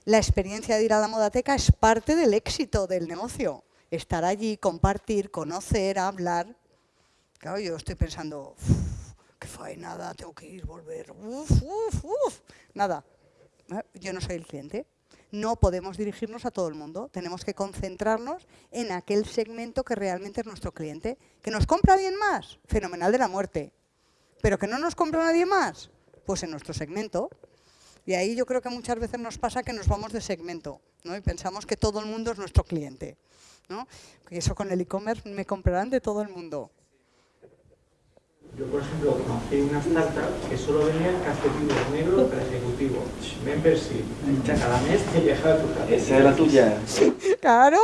la experiencia de ir a la modateca es parte del éxito del negocio. Estar allí, compartir, conocer, hablar. Claro, yo estoy pensando, "Uf, qué faenada, tengo que ir, volver, uf, uf, uf. Nada, ¿eh? yo no soy el cliente. No podemos dirigirnos a todo el mundo, tenemos que concentrarnos en aquel segmento que realmente es nuestro cliente. ¿Que nos compra alguien más? Fenomenal de la muerte. ¿Pero que no nos compra nadie más? Pues en nuestro segmento. Y ahí yo creo que muchas veces nos pasa que nos vamos de segmento ¿no? y pensamos que todo el mundo es nuestro cliente. ¿no? Eso con el e-commerce me comprarán de todo el mundo. Yo, por ejemplo, conocí una startup que solo vendía calcetines negros para ejecutivo. Membership. Cada mes te llegaba tu calcetín. Esa es la tuya. Claro,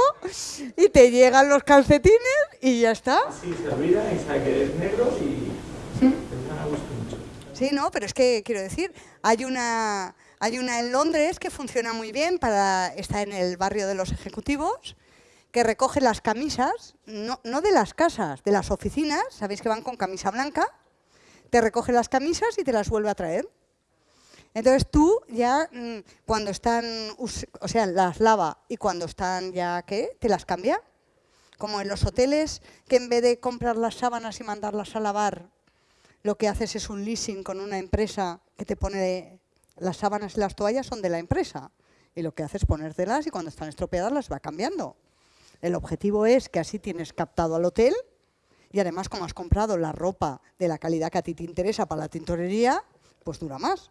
y te llegan los calcetines y ya está. Sí, se olvida y sabe que es negro y me gusta mucho. Sí, no, pero es que quiero decir, hay una, hay una en Londres que funciona muy bien para está en el barrio de los ejecutivos, que recoge las camisas, no, no de las casas, de las oficinas, sabéis que van con camisa blanca, te recoge las camisas y te las vuelve a traer. Entonces tú ya mm, cuando están, o sea, las lava y cuando están ya, ¿qué? Te las cambia. Como en los hoteles, que en vez de comprar las sábanas y mandarlas a lavar, lo que haces es un leasing con una empresa que te pone las sábanas y las toallas son de la empresa. Y lo que haces es ponértelas y cuando están estropeadas las va cambiando. El objetivo es que así tienes captado al hotel y además como has comprado la ropa de la calidad que a ti te interesa para la tintorería, pues dura más.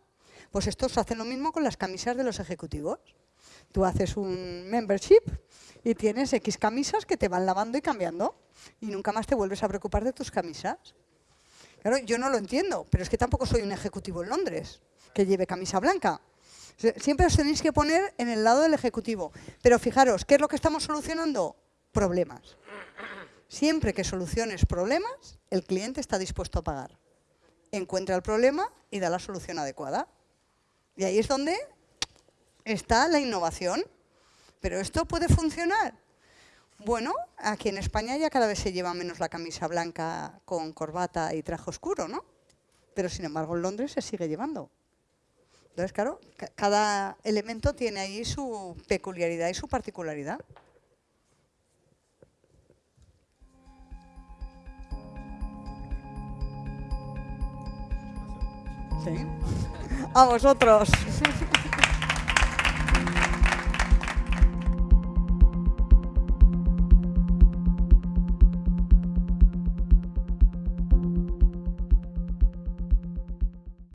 Pues esto se hace lo mismo con las camisas de los ejecutivos. Tú haces un membership y tienes X camisas que te van lavando y cambiando y nunca más te vuelves a preocupar de tus camisas. Claro, yo no lo entiendo, pero es que tampoco soy un ejecutivo en Londres que lleve camisa blanca. Sie- Siempre os tenéis que poner en el lado del ejecutivo. Pero fijaros, ¿qué es lo que estamos solucionando? Problemas. Siempre que soluciones problemas, el cliente está dispuesto a pagar. Encuentra el problema y da la solución adecuada. Y ahí es donde está la innovación. Pero esto puede funcionar. Bueno, aquí en España ya cada vez se lleva menos la camisa blanca con corbata y traje oscuro, ¿no? Pero sin embargo en Londres se sigue llevando. Entonces, claro, ca- cada elemento tiene ahí su peculiaridad y su particularidad. Sí. A vosotros.